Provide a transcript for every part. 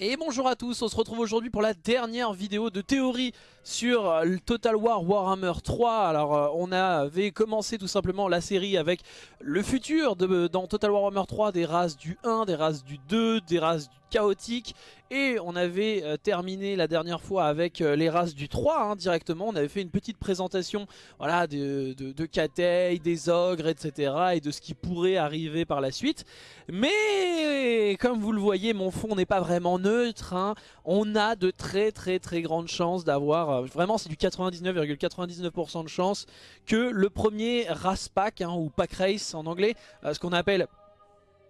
Et bonjour à tous, on se retrouve aujourd'hui pour la dernière vidéo de théorie sur euh, Total War Warhammer 3. Alors euh, on avait commencé tout simplement la série avec le futur dans Total War Warhammer 3 des races du 1, des races du 2, des races du chaotique. Et on avait euh, terminé la dernière fois avec les races du 3 hein, directement, on avait fait une petite présentation voilà, de, de, de des ogres etc et de ce qui pourrait arriver par la suite. Mais comme vous le voyez mon fond n'est pas vraiment neutre, hein. on a de très très très grandes chances d'avoir, euh, vraiment c'est du 99,99% de chance que le premier race pack hein, ou pack race en anglais, euh, ce qu'on appelle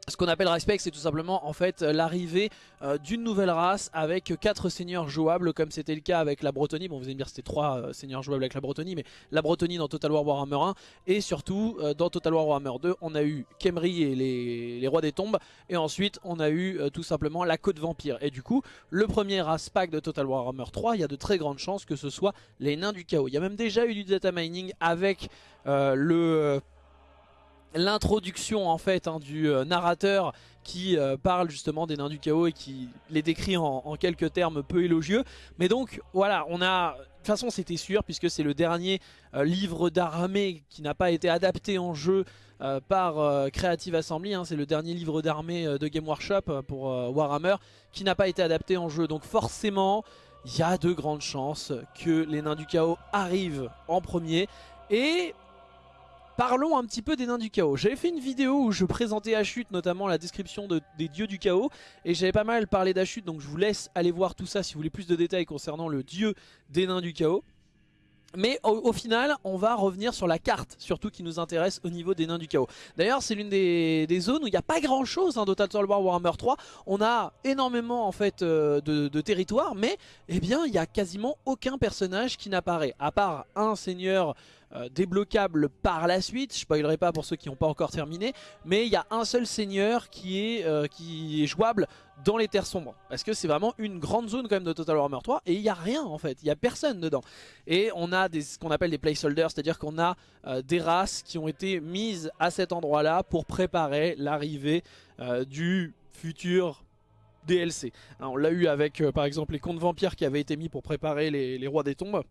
ce qu'on appelle respect c'est tout simplement en fait l'arrivée euh, d'une nouvelle race avec quatre seigneurs jouables comme c'était le cas avec la Bretonnie. Bon vous allez me dire c'était trois euh, seigneurs jouables avec la Bretonnie mais la Bretonnie dans Total War Warhammer 1 et surtout euh, dans Total War Warhammer 2 on a eu Kemri et les, rois des tombes et ensuite on a eu tout simplement la côte vampire et du coup le premier race pack de Total War Warhammer 3 il y a de très grandes chances que ce soit les nains du chaos. Il y a même déjà eu du data mining avec le l'introduction en fait hein, du euh, narrateur qui euh, parle justement des nains du chaos et qui les décrit en, quelques termes peu élogieux. Mais donc voilà, on a... De toute façon c'était sûr puisque c'est le dernier euh, livre d'armée qui n'a pas été adapté en jeu par Creative Assembly. Hein. c'est le dernier livre d'armée de Game Workshop pour Warhammer qui n'a pas été adapté en jeu. Donc forcément, il y a de grandes chances que les nains du chaos arrivent en premier. Et Parlons un petit peu des nains du chaos. J'avais fait une vidéo où je présentais Ashut, notamment la description des dieux du chaos. Et j'avais pas mal parlé d'Ashut, donc je vous laisse aller voir tout ça si vous voulez plus de détails concernant le dieu des nains du chaos. Mais au, final, on va revenir sur la carte, surtout qui nous intéresse au niveau des nains du chaos. D'ailleurs, c'est l'une des, zones où il n'y a pas grand chose hein, Total War Warhammer 3. On a énormément en fait euh, de, de territoire, mais eh bien, il n'y a quasiment aucun personnage qui n'apparaît. À part un seigneur euh, débloquable par la suite. Je spoilerai pas pour ceux qui n'ont pas encore terminé. Mais il y a un seul seigneur qui est, euh, qui est jouable dans les terres sombres. Parce que c'est vraiment une grande zone quand même de Total Warhammer 3. Et il n'y a rien en fait. Il n'y a personne dedans. Et on a des, ce qu'on appelle des placeholders. C'est-à-dire qu'on a euh, des races qui ont été mises à cet endroit-là pour préparer l'arrivée du futur DLC. on l'a eu avec par exemple les contes vampires qui avaient été mis pour préparer les rois des tombes.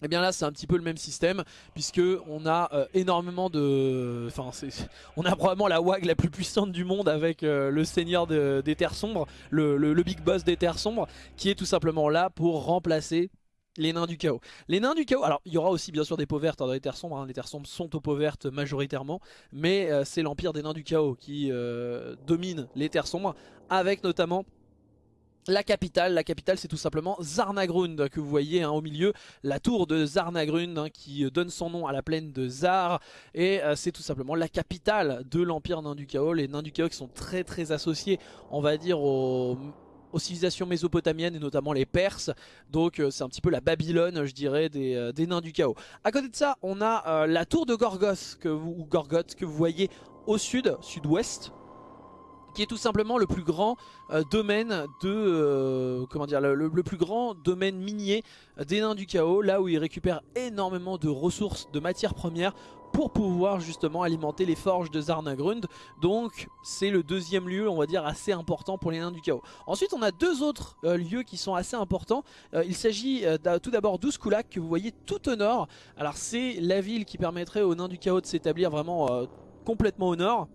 Et eh bien là c'est un petit peu le même système puisque on a euh, énormément de... Enfin on a probablement la WAG la plus puissante du monde avec euh, le seigneur des terres sombres, le, big boss des terres sombres qui est tout simplement là pour remplacer les nains du chaos. Les nains du chaos, alors il y aura aussi bien sûr des peaux vertes dans les terres sombres, hein. les terres sombres sont aux peaux vertes majoritairement, mais euh, c'est l'empire des nains du chaos qui domine les terres sombres avec notamment la capitale, la capitale c'est tout simplement Zarnagrund que vous voyez hein, au milieu, la tour de Zarnagrund hein, qui euh, donne son nom à la plaine de Zar. Et euh, c'est tout simplement la capitale de l'empire nain du chaos, les nains du chaos qui sont très très associés on va dire aux, civilisations mésopotamiennes et notamment les Perses. Donc euh, c'est un petit peu la Babylone je dirais des, nains du chaos. À côté de ça on a la tour de Gorgos Gorgoth que vous voyez au sud, sud-ouest qui est tout simplement le plus grand euh, domaine de euh, comment dire le, plus grand domaine minier des nains du chaos là où ils récupèrent énormément de ressources de matières premières pour pouvoir justement alimenter les forges de Zarnagrund. Donc c'est le deuxième lieu on va dire assez important pour les nains du chaos ensuite on a deux autres euh, lieux qui sont assez importants. Il s'agit tout d'abord d'Ouskulak que vous voyez tout au nord. Alors c'est la ville qui permettrait aux nains du chaos de s'établir vraiment complètement au nord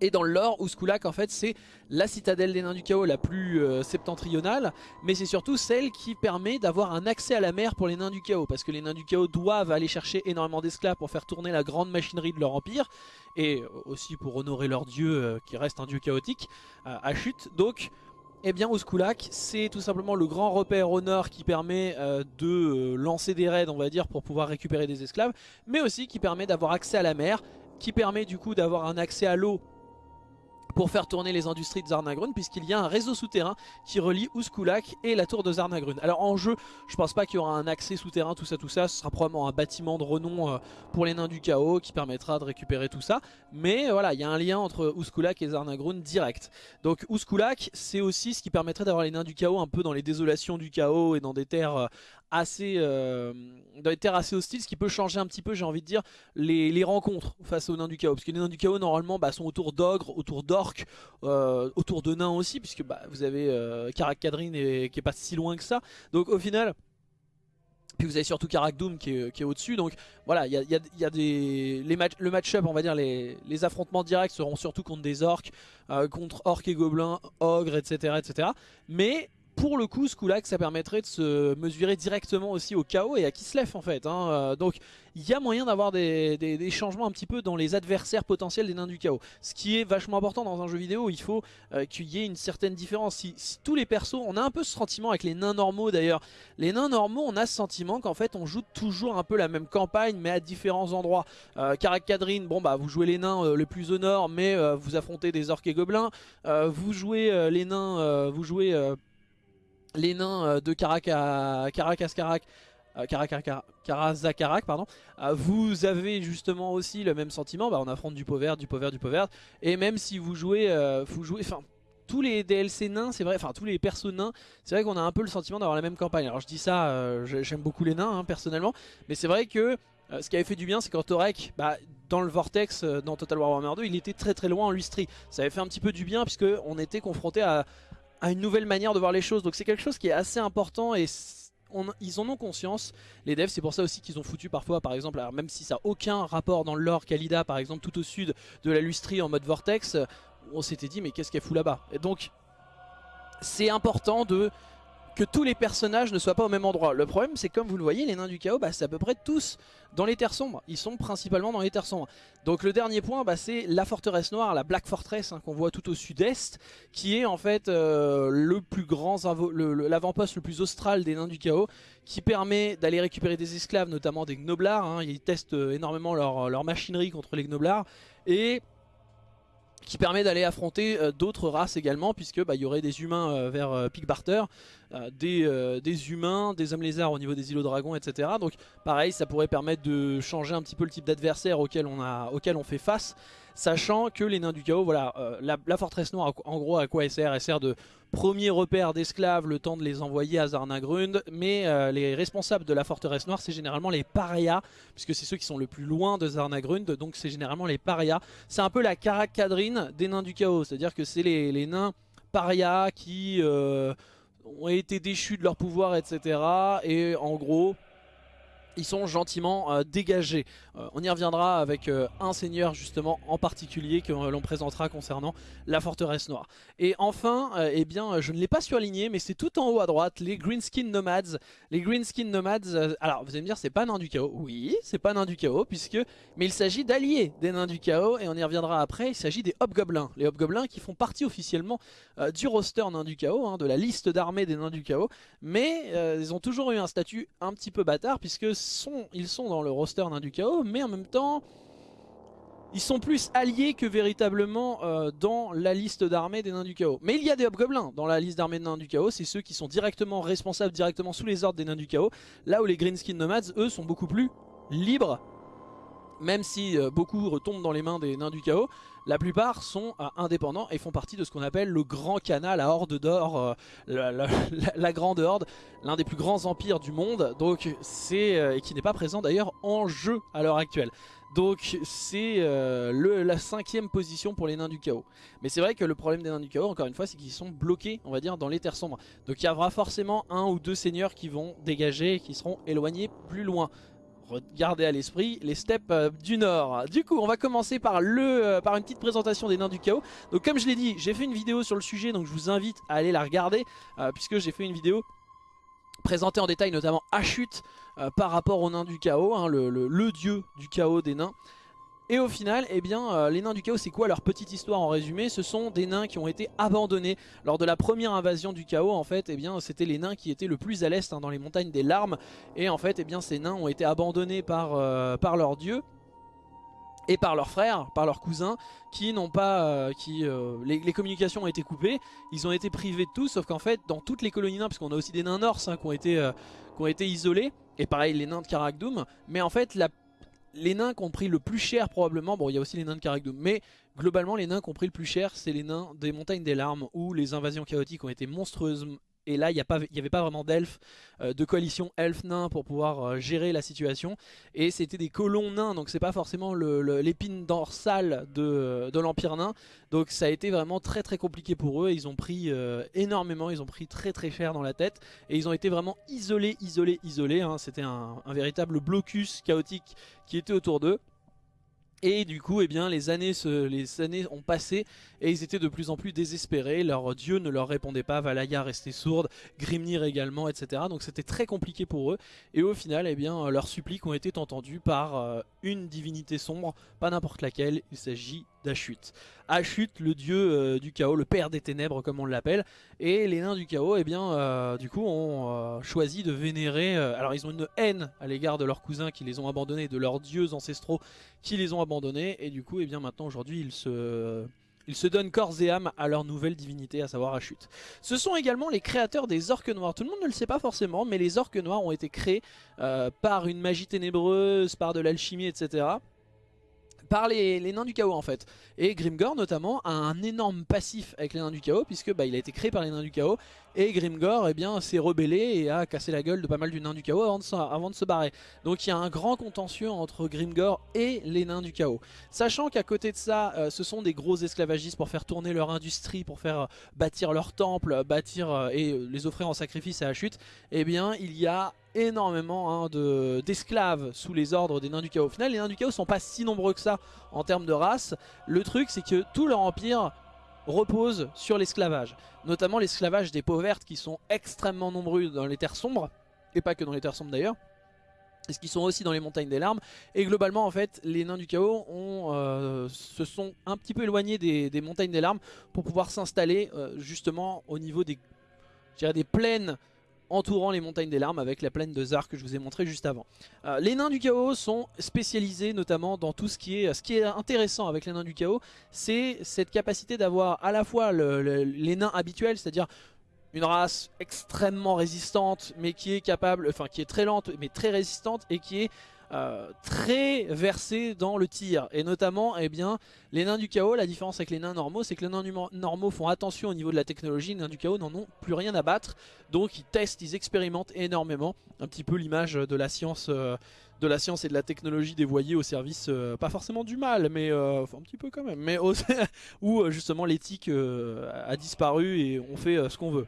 et dans le lore, Ouskulak en fait c'est la citadelle des nains du chaos la plus euh, septentrionale Mais c'est surtout celle qui permet d'avoir un accès à la mer pour les nains du chaos Parce que les nains du chaos doivent aller chercher énormément d'esclaves pour faire tourner la grande machinerie de leur empire Et aussi pour honorer leur dieu euh, qui reste un dieu chaotique à chute. Donc eh bien Ouskulak c'est tout simplement le grand repère au nord qui permet euh, de lancer des raids on va dire pour pouvoir récupérer des esclaves Mais aussi qui permet d'avoir accès à la mer Qui permet du coup d'avoir un accès à l'eau pour faire tourner les industries de Zarnagrun puisqu'il y a un réseau souterrain qui relie Ouskulak et la tour de Zarnagrun. Alors en jeu, je pense pas qu'il y aura un accès souterrain, tout ça, tout ça. Ce sera probablement un bâtiment de renom euh, pour les nains du chaos qui permettra de récupérer tout ça. Mais voilà, il y a un lien entre Ouskulak et Zarnagrun direct. Donc Ouskulak, c'est aussi ce qui permettrait d'avoir les nains du chaos un peu dans les désolations du chaos et dans des terres euh, assez, euh, dans des terres assez hostiles, ce qui peut changer un petit peu, j'ai envie de dire, les, rencontres face aux nains du chaos. Parce que les nains du chaos, normalement, bah, sont autour d'ogres, autour d'orques, euh, autour de nains aussi, puisque bah, vous avez euh, Karak Kadrin et, qui est pas si loin que ça. Donc au final... Puis vous avez surtout Karak Doom qui est, au-dessus. Donc voilà, il y a, des, les match, le match-up, on va dire, les, affrontements directs seront surtout contre des orques, contre orques et gobelins, ogres, etc. etc. Mais pour le coup, ce coup-là, ça permettrait de se mesurer directement aussi au chaos et à Kislev en fait. Hein. Euh, donc il y a moyen d'avoir des, changements un petit peu dans les adversaires potentiels des nains du chaos. Ce qui est vachement important dans un jeu vidéo, il faut euh, qu'il y ait une certaine différence. Si, tous les persos, on a un peu ce sentiment avec les nains normaux d'ailleurs. Les nains normaux, on a ce sentiment qu'en fait on joue toujours un peu la même campagne mais à différents endroits. Euh, bon bah vous jouez les nains euh, le plus au nord mais vous affrontez des orques et gobelins. vous jouez les nains, vous jouez les nains euh, de Caracas Carac, Karazakarak, pardon, euh, vous avez justement aussi le même sentiment, bah on affronte du vert, du vert, du vert, et même si vous jouez, euh, vous jouez, enfin tous les DLC nains, c'est vrai, enfin tous les persos nains, c'est vrai qu'on a un peu le sentiment d'avoir la même campagne. Alors je dis ça, j'aime beaucoup les nains hein, personnellement, mais c'est vrai que ce qui avait fait du bien, c'est quand Torek, bah, dans le Vortex, dans Total War Warhammer 2, il était très très loin en Lustri. Ça avait fait un petit peu du bien puisque on était confronté à à une nouvelle manière de voir les choses. Donc c'est quelque chose qui est assez important et ils en ont conscience, les devs, c'est pour ça aussi qu'ils ont foutu parfois, par exemple, même si ça n'a aucun rapport dans le lore Kalida, par exemple, tout au sud de la Lustrie en mode Vortex, on s'était dit mais qu'est-ce qu'elle fout là-bas? Et donc c'est important de que tous les personnages ne soient pas au même endroit. Le problème c'est comme vous le voyez, les nains du chaos, bah, c'est à peu près tous dans les terres sombres. Ils sont principalement dans les terres sombres. Donc le dernier point, bah, c'est la forteresse noire, la Black Fortress hein, qu'on voit tout au sud-est, qui est en fait euh, le plus grand, l'avant-poste le, plus austral des nains du chaos, qui permet d'aller récupérer des esclaves, notamment des gnoblards. Hein. Ils testent euh, énormément leur, leur machinerie contre les gnoblards. Et qui permet d'aller affronter euh, d'autres races également puisque bah, il y aurait des humains euh, vers euh, Barter, des, des, humains, des hommes lézards au niveau des îlots dragons etc. Donc pareil ça pourrait permettre de changer un petit peu le type d'adversaire auquel on fait face sachant que les nains du chaos, voilà, la, forteresse noire en gros à quoi elle sert? Elle sert de premier repère d'esclaves, le temps de les envoyer à Zarnagrund, mais les responsables de la forteresse noire c'est généralement les parias, puisque c'est ceux qui sont le plus loin de Zarnagrund, donc c'est généralement les parias. C'est un peu la caracadrine des nains du chaos. C'est-à-dire que c'est les, nains parias qui euh, ont été déchus de leur pouvoir, etc. Et en gros, ils sont gentiment euh, dégagés. Euh, on y reviendra avec euh, un seigneur justement en particulier que l'on présentera concernant la forteresse noire. Et enfin, eh bien, je ne l'ai pas surligné, mais c'est tout en haut à droite, les Greenskin Nomads. Les Greenskin Nomads, alors vous allez me dire, c'est pas nain du chaos. Oui, c'est pas nain du chaos, puisque, mais il s'agit d'alliés des nains du chaos, et on y reviendra après, il s'agit des Hobgoblins. Les Hobgoblins qui font partie officiellement du roster nain du chaos, hein, de la liste d'armées des nains du chaos, mais ils ont toujours eu un statut un petit peu bâtard, puisque ils sont dans le roster nain du chaos, mais en même temps, ils sont plus alliés que véritablement euh, dans la liste d'armées des nains du chaos. Mais il y a des hobgoblins dans la liste d'armées des nains du chaos, c'est ceux qui sont directement responsables, directement sous les ordres des nains du chaos. Là où les Greenskin Nomads, eux, sont beaucoup plus libres même si euh, beaucoup retombent dans les mains des nains du chaos, la plupart sont euh, indépendants et font partie de ce qu'on appelle le Grand Canal, la Horde d'Or, euh, la, Grande Horde, l'un des plus grands empires du monde, donc c'est et qui n'est pas présent d'ailleurs en jeu à l'heure actuelle. Donc c'est la cinquième position pour les nains du chaos. Mais c'est vrai que le problème des nains du chaos, encore une fois, c'est qu'ils sont bloqués, on va dire, dans les terres sombres. Donc il y aura forcément un ou deux seigneurs qui vont dégager et qui seront éloignés plus loin regardez à l'esprit les steppes euh, du nord. Du coup, on va commencer par, le, euh, par une petite présentation des nains du chaos. Donc comme je l'ai dit, j'ai fait une vidéo sur le sujet, donc je vous invite à aller la regarder, euh, puisque j'ai fait une vidéo présentée en détail, notamment à chute, par rapport aux nains du chaos, hein, le dieu du chaos des nains. Et au final, eh bien, euh, les nains du chaos, c'est quoi leur petite histoire en résumé? Ce sont des nains qui ont été abandonnés lors de la première invasion du chaos. En fait, eh bien, c'était les nains qui étaient le plus à l'est, hein, dans les montagnes des larmes. Et en fait, eh bien, ces nains ont été abandonnés par, euh, par leur dieu et par leurs frères, par leurs cousins, qui n'ont pas, euh, qui les, communications ont été coupées, ils ont été privés de tout, sauf qu'en fait, dans toutes les colonies nains, parce qu'on a aussi des nains norse hein, qui, ont été, qui ont été isolés, et pareil les nains de Karakdoum, mais en fait, la les nains qui ont pris le plus cher probablement, bon il y a aussi les nains de Caragdoum, mais globalement les nains qui ont pris le plus cher c'est les nains des montagnes des larmes où les invasions chaotiques ont été monstrueuses et là il n'y avait pas vraiment d'elfes, euh, de coalition elf-nain pour pouvoir euh, gérer la situation, et c'était des colons nains, donc c'est pas forcément l'épine dorsale de, de l'Empire nain, donc ça a été vraiment très très compliqué pour eux, ils ont pris énormément, ils ont pris très très cher dans la tête, et ils ont été vraiment isolés, isolés, isolés, hein. c'était un véritable blocus chaotique qui était autour d'eux. Et du coup, eh bien, les années, ont passé et ils étaient de plus en plus désespérés. Leur dieu ne leur répondait pas, Valaya restait sourde, Grimnir également, etc. Donc c'était très compliqué pour eux. Et au final, eh bien, leurs suppliques ont été entendues par euh, une divinité sombre, pas n'importe laquelle. Il s'agit d'Ashut. Ashut, le dieu euh, du chaos, le père des ténèbres comme on l'appelle. Et les nains du chaos, eh bien, euh, du coup, ont choisi de vénérer... alors ils ont une haine à l'égard de leurs cousins qui les ont abandonnés, de leurs dieux ancestraux qui les ont abandonnés. Et du coup, eh bien, maintenant, aujourd'hui, ils se ils se donnent corps et âme à leur nouvelle divinité, à savoir Ashut. Ce sont également les créateurs des orques noirs. Tout le monde ne le sait pas forcément, mais les orques noirs ont été créés euh, par une magie ténébreuse, par de l'alchimie, etc par les, nains du chaos en fait. Et Grimgor notamment a un énorme passif avec les nains du chaos puisque bah, il a été créé par les nains du chaos et Grimgor eh bien s'est rebellé et a cassé la gueule de pas mal du nains du chaos avant de, avant de se barrer. Donc il y a un grand contentieux entre Grimgor et les nains du chaos. Sachant qu'à côté de ça, euh, ce sont des gros esclavagistes pour faire tourner leur industrie, pour faire euh, bâtir leur temple, bâtir euh, et les offrir en sacrifice à la chute, eh bien il y a énormément hein, d'esclaves sous les ordres des nains du chaos. Au final, les nains du chaos sont pas si nombreux que ça en termes de race. Le truc, c'est que tout leur empire repose sur l'esclavage. Notamment l'esclavage des peaux vertes qui sont extrêmement nombreux dans les terres sombres. Et pas que dans les terres sombres d'ailleurs. Ce qui sont aussi dans les montagnes des larmes. Et globalement, en fait, les nains du chaos euh, se sont un petit peu éloignés des, montagnes des larmes pour pouvoir s'installer euh, justement au niveau des, des plaines entourant les montagnes des larmes avec la plaine de Zar que je vous ai montré juste avant. Euh, les nains du chaos sont spécialisés notamment dans tout ce qui est... Ce qui est intéressant avec les nains du chaos, c'est cette capacité d'avoir à la fois les nains habituels, c'est-à-dire une race extrêmement résistante mais qui est capable, enfin qui est très lente mais très résistante et qui est euh, très versé dans le tir. Et notamment eh les nains du chaos, la différence avec les nains normaux c'est que les nains normaux font attention au niveau de la technologie, les nains du chaos n'en ont plus rien à battre. Donc ils testent, ils expérimentent énormément. Un petit peu l'image de la science euh, de la science et de la technologie dévoyée au service, euh, pas forcément du mal, mais un petit peu quand même, mais où justement l'éthique a disparu et on fait ce qu'on veut.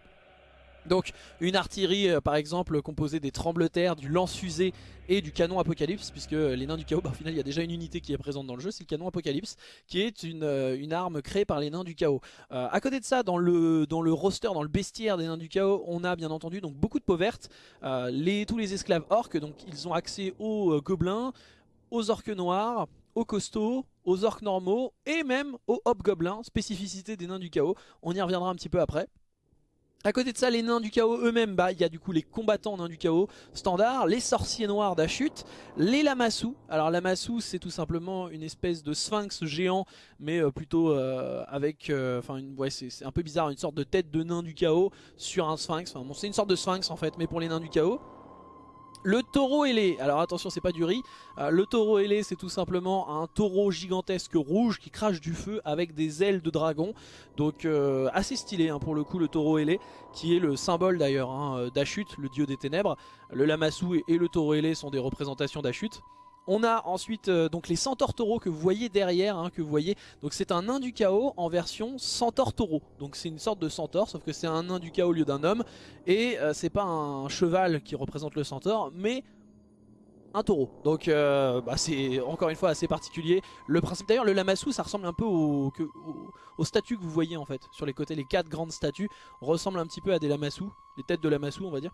Donc une artillerie euh, par exemple composée des tremblements du lance-fusée et du canon Apocalypse puisque les nains du chaos, bah, au final il y a déjà une unité qui est présente dans le jeu, c'est le canon Apocalypse qui est une, euh, arme créée par les nains du chaos. Euh, à côté de ça, dans le, roster, dans le bestiaire des nains du chaos, on a bien entendu beaucoup de peaux vertes, les, tous les esclaves orques, donc ils ont accès aux gobelins, aux orques noirs, aux costauds, aux orques normaux et même aux hobgoblins, spécificité des nains du chaos, on y reviendra un petit peu après. A côté de ça, les nains du chaos eux-mêmes, bah, il y a du coup les combattants nains du chaos standard, les sorciers noirs d'Achut, les lamassous. Alors lamassou, c'est tout simplement une espèce de sphinx géant, mais euh, plutôt euh, avec, euh, enfin, ouais, c'est un peu bizarre, une sorte de tête de nain du chaos sur un sphinx. Enfin, bon, c'est une sorte de sphinx en fait, mais pour les nains du chaos. Le taureau ailé, alors attention c'est pas du riz, euh, le taureau ailé c'est tout simplement un taureau gigantesque rouge qui crache du feu avec des ailes de dragon. Donc euh, assez stylé hein, pour le coup le taureau ailé qui est le symbole d'ailleurs hein, d'Achut, le dieu des ténèbres. Le lamassou et le taureau ailé sont des représentations d'Achut. On a ensuite euh, donc les centaures taureaux que vous voyez derrière, hein, que vous voyez. Donc c'est un nain du chaos en version centaure taureau. Donc c'est une sorte de centaure, sauf que c'est un nain du chaos au lieu d'un homme. Et euh, c'est pas un cheval qui représente le centaure, mais un taureau. Donc euh, bah, c'est encore une fois assez particulier. Le principe d'ailleurs, le lamassou, ça ressemble un peu aux au, statues que vous voyez en fait. Sur les côtés, les quatre grandes statues ressemblent un petit peu à des lamassous, les têtes de lamassou on va dire.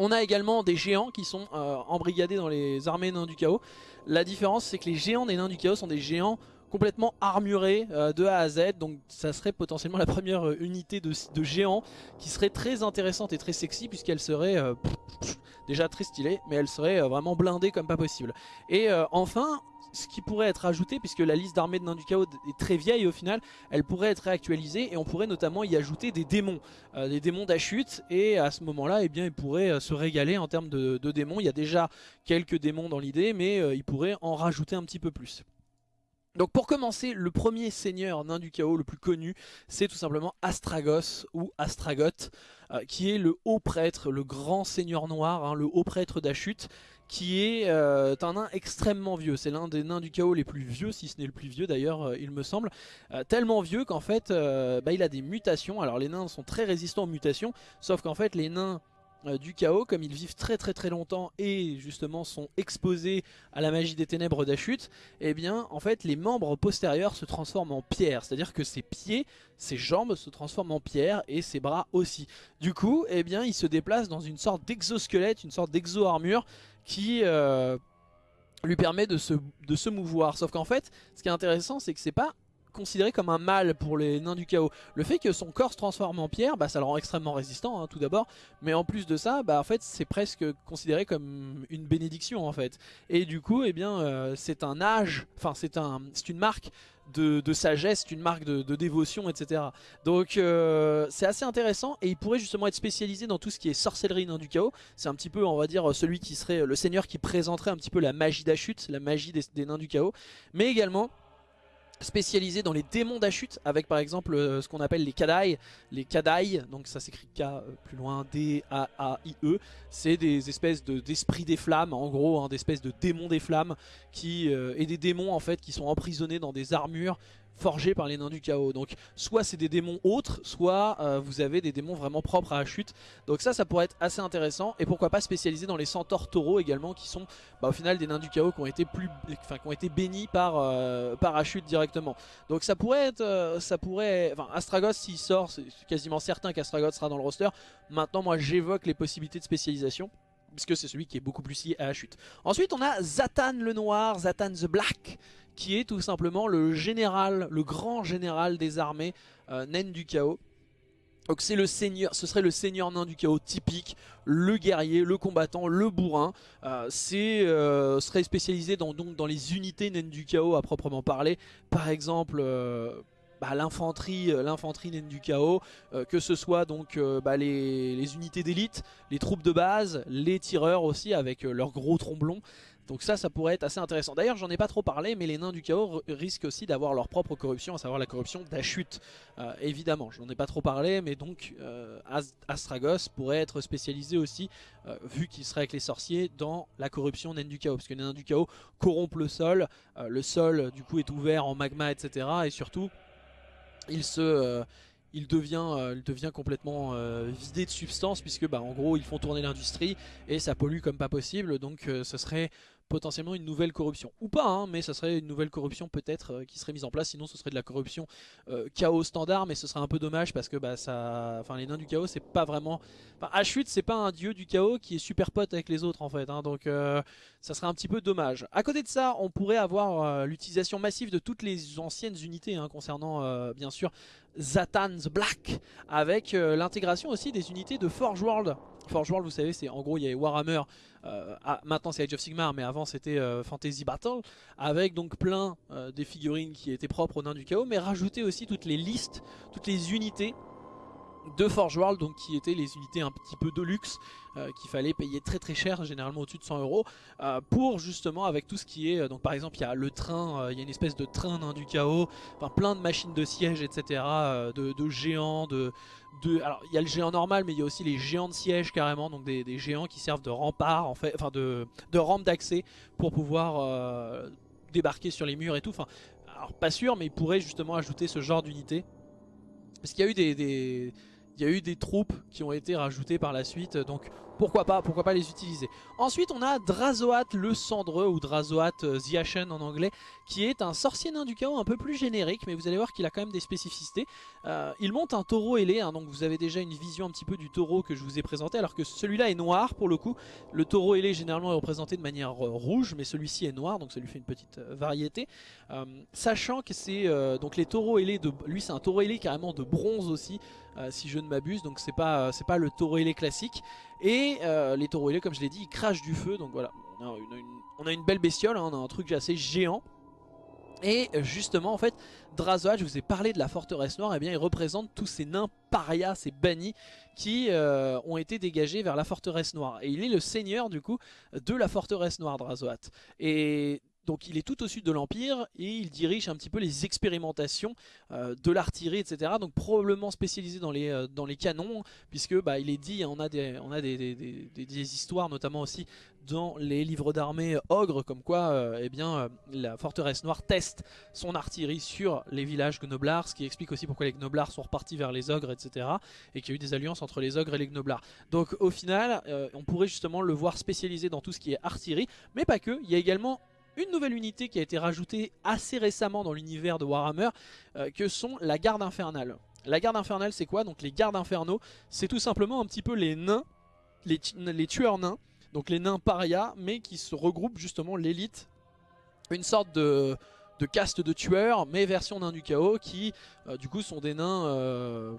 On a également des géants qui sont euh, embrigadés dans les armées nains du chaos. La différence c'est que les géants des nains du chaos sont des géants complètement armurés euh, de A à Z donc ça serait potentiellement la première euh, unité de, géants qui serait très intéressante et très sexy puisqu'elle serait déjà très stylée mais elle serait vraiment blindée comme pas possible et enfin ce qui pourrait être ajouté, puisque la liste d'armées de nains du chaos est très vieille au final, elle pourrait être réactualisée et on pourrait notamment y ajouter des démons, euh, des démons d'Achut, et à ce moment-là, eh bien, ils pourraient euh, se régaler en termes de, démons. Il y a déjà quelques démons dans l'idée, mais euh, ils pourraient en rajouter un petit peu plus. Donc pour commencer, le premier seigneur nain du chaos le plus connu, c'est tout simplement Astragos ou Astragoth, qui est le haut prêtre, le grand seigneur noir, hein, le haut prêtre d'Achut, qui est euh, un nain extrêmement vieux. C'est l'un des nains du chaos les plus vieux, si ce n'est le plus vieux d'ailleurs, euh, il me semble. tellement vieux qu'en fait, bah, il a des mutations. Alors les nains sont très résistants aux mutations, sauf qu'en fait les nains euh, du chaos, comme ils vivent très très très longtemps et justement sont exposés à la magie des ténèbres d'Achut, eh bien en fait les membres postérieurs se transforment en pierre, c'est-à-dire que ses pieds, ses jambes se transforment en pierre et ses bras aussi. Du coup, eh bien il se déplace dans une sorte d'exosquelette, une sorte d'exo-armure qui... Euh, lui permet de se, mouvoir. Sauf qu'en fait, ce qui est intéressant, c'est que c'est pas considéré comme un mal pour les nains du chaos. Le fait que son corps se transforme en pierre, bah, ça le rend extrêmement résistant hein, tout d'abord. Mais en plus de ça, bah, en fait, c'est presque considéré comme une bénédiction en fait. Et du coup, eh bien, euh, c'est un âge, c'est un, une marque de, sagesse, une marque de, dévotion, etc. Donc euh, c'est assez intéressant et il pourrait justement être spécialisé dans tout ce qui est sorcellerie nain du chaos. C'est un petit peu, on va dire, celui qui serait le seigneur qui présenterait un petit peu la magie d'Achut, la magie des nains du chaos. Mais également spécialisé dans les démons d'Achut avec par exemple euh, ce qu'on appelle les Kadai. Les Kadai donc ça s'écrit K euh, plus loin D-A-A-I-E c'est des espèces d'esprits des flammes en gros hein, des espèces de démons des flammes qui, euh, et des démons en fait qui sont emprisonnés dans des armures forgés par les nains du chaos. Donc soit c'est des démons autres, soit euh, vous avez des démons vraiment propres à Achut. Donc ça, ça pourrait être assez intéressant. Et pourquoi pas spécialiser dans les centaures taureaux également, qui sont bah, au final des nains du chaos qui ont été, plus, enfin, qui ont été bénis par, euh, directement. Donc ça pourrait être... Euh, ça pourrait, enfin Astragoth s'il sort, c'est quasiment certain qu'Astragoth sera dans le roster. Maintenant moi j'évoque les possibilités de spécialisation puisque c'est celui qui est beaucoup plus lié à Achut. Ensuite on a Zatan le Noir, Zatan the Black, qui est tout simplement le général, le grand général des armées euh, naines du chaos. Donc c'est le seigneur, ce serait le seigneur nain du chaos typique, le guerrier, le combattant, le bourrin. Euh, c'est euh, serait spécialisé dans, les unités naines du chaos à proprement parler. Par exemple, bah, l'infanterie l'infanterie naine du chaos, que ce soit donc bah, les, unités d'élite, les troupes de base, les tireurs aussi avec leurs gros tromblons. Donc ça, ça pourrait être assez intéressant. D'ailleurs, j'en ai pas trop parlé, mais les nains du chaos risquent aussi d'avoir leur propre corruption, à savoir la corruption d'Achut. Euh, évidemment, j'en ai pas trop parlé, mais donc euh, Astragos pourrait être spécialisé aussi, euh, vu qu'il serait avec les sorciers, dans la corruption nains du chaos. Parce que les nains du chaos corrompent le sol, le sol du coup est ouvert en magma, etc. Et surtout, il se il devient complètement vidé de substance puisque bah, en gros ils font tourner l'industrie et ça pollue comme pas possible donc ce serait potentiellement une nouvelle corruption. Ou pas, hein, mais ça serait une nouvelle corruption peut-être euh, qui serait mise en place. Sinon, ce serait de la corruption euh, chaos standard, mais ce serait un peu dommage parce que bah, ça, enfin, les nains du chaos, c'est pas vraiment... Enfin, Ashut, c'est pas un dieu du chaos qui est super pote avec les autres en fait. Hein, donc, euh, ça serait un petit peu dommage. À côté de ça, on pourrait avoir l'utilisation massive de toutes les anciennes unités hein, concernant, bien sûr, Zatan's Black, avec l'intégration aussi des unités de Forge World. Forge World, vous savez, c'est en gros, il y a Warhammer euh, ah, maintenant c'est Age of Sigmar mais avant c'était euh, Fantasy Battle avec donc plein euh, des figurines qui étaient propres aux nains du chaos mais rajouter aussi toutes les listes, toutes les unités de Forge World donc qui étaient les unités un petit peu de luxe qu'il fallait payer très très cher généralement au-dessus de 100 euros pour justement avec tout ce qui est donc par exemple il y a le train il y a une espèce de train nain du chaos enfin plein de machines de siège etc de, géants de, alors il y a le géant normal mais il y a aussi les géants de siège carrément donc des, géants qui servent de rempart en fait enfin de, rampe d'accès pour pouvoir euh, débarquer sur les murs et tout. Enfin alors pas sûr mais ils pourraient justement ajouter ce genre d'unité. Parce qu'il y a eu des, il y a eu des troupes qui ont été rajoutées par la suite donc pourquoi pas, pourquoi pas les utiliser. Ensuite on a Drazoat le Cendreux ou Drazoat euh, The en anglais qui est un sorcier nain du chaos un peu plus générique mais vous allez voir qu'il a quand même des spécificités. Euh, il monte un taureau ailé, hein, donc vous avez déjà une vision un petit peu du taureau que je vous ai présenté alors que celui-là est noir pour le coup. Le taureau ailé généralement est représenté de manière euh, rouge mais celui-ci est noir donc ça lui fait une petite variété. sachant que c'est donc les taureaux ailés, de, lui c'est un taureau ailé carrément de bronze aussi si je ne m'abuse donc c'est pas, pas le taureau ailé classique. Et euh, les taureaux comme je l'ai dit, ils crachent du feu. Donc voilà, on a une, belle bestiole, hein, on a un truc assez géant. Et justement, en fait, Drazoat, je vous ai parlé de la forteresse noire, et eh bien il représente tous ces nains parias, ces bannis, qui euh, ont été dégagés vers la forteresse noire. Et il est le seigneur, du coup, de la forteresse noire, Drazoat. Et donc il est tout au sud de l'Empire et il dirige un petit peu les expérimentations euh, de l'artillerie, etc. Donc probablement spécialisé dans les, euh, dans les canons, puisque bah, il est dit, on a, des, on a des, histoires notamment aussi dans les livres d'armée ogres, comme quoi euh, eh bien, la forteresse noire teste son artillerie sur les villages gnoblards, ce qui explique aussi pourquoi les gnoblards sont repartis vers les ogres, etc. Et qu'il y a eu des alliances entre les ogres et les gnoblards. Donc au final, on pourrait justement le voir spécialisé dans tout ce qui est artillerie, mais pas que, il y a également une nouvelle unité qui a été rajoutée assez récemment dans l'univers de Warhammer, euh, que sont la garde infernale. La garde infernale c'est quoi? Donc les gardes infernaux, c'est tout simplement un petit peu les nains, les, tueurs nains, donc les nains paria, mais qui se regroupent justement l'élite, une sorte de, caste de tueurs, mais version nains du chaos, qui euh, du coup sont des nains... Euh,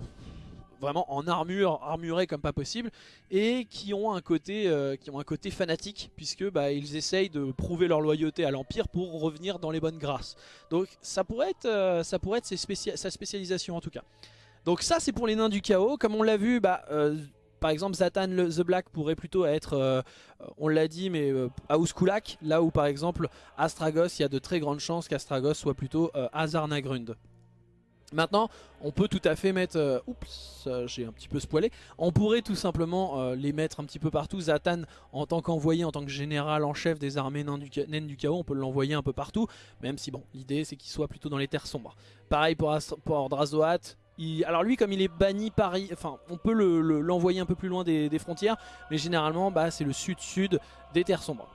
vraiment en armure, armurés comme pas possible, et qui ont un côté, euh, qui ont un côté fanatique, puisque bah, ils essayent de prouver leur loyauté à l'Empire pour revenir dans les bonnes grâces. Donc ça pourrait être, euh, ça pourrait être sa spécialisation en tout cas. Donc ça c'est pour les nains du chaos, comme on l'a vu, bah, euh, par exemple Zatan the Black pourrait plutôt être, on l'a dit, mais Auskulak, là où par exemple Astragos, il y a de très grandes chances qu'Astragos soit plutôt Azarnagrund. Maintenant, on peut tout à fait mettre... Euh, oups, j'ai un petit peu spoilé. On pourrait tout simplement euh, les mettre un petit peu partout. Zatan, en tant qu'envoyé, en tant que général en chef des armées naines du, chaos, on peut l'envoyer un peu partout. Même si, bon, l'idée c'est qu'il soit plutôt dans les terres sombres. Pareil pour, pour Drazoat. alors lui, comme il est banni Paris, enfin, on peut l'envoyer un peu plus loin des, frontières. Mais généralement, bah, c'est le sud-sud des terres sombres.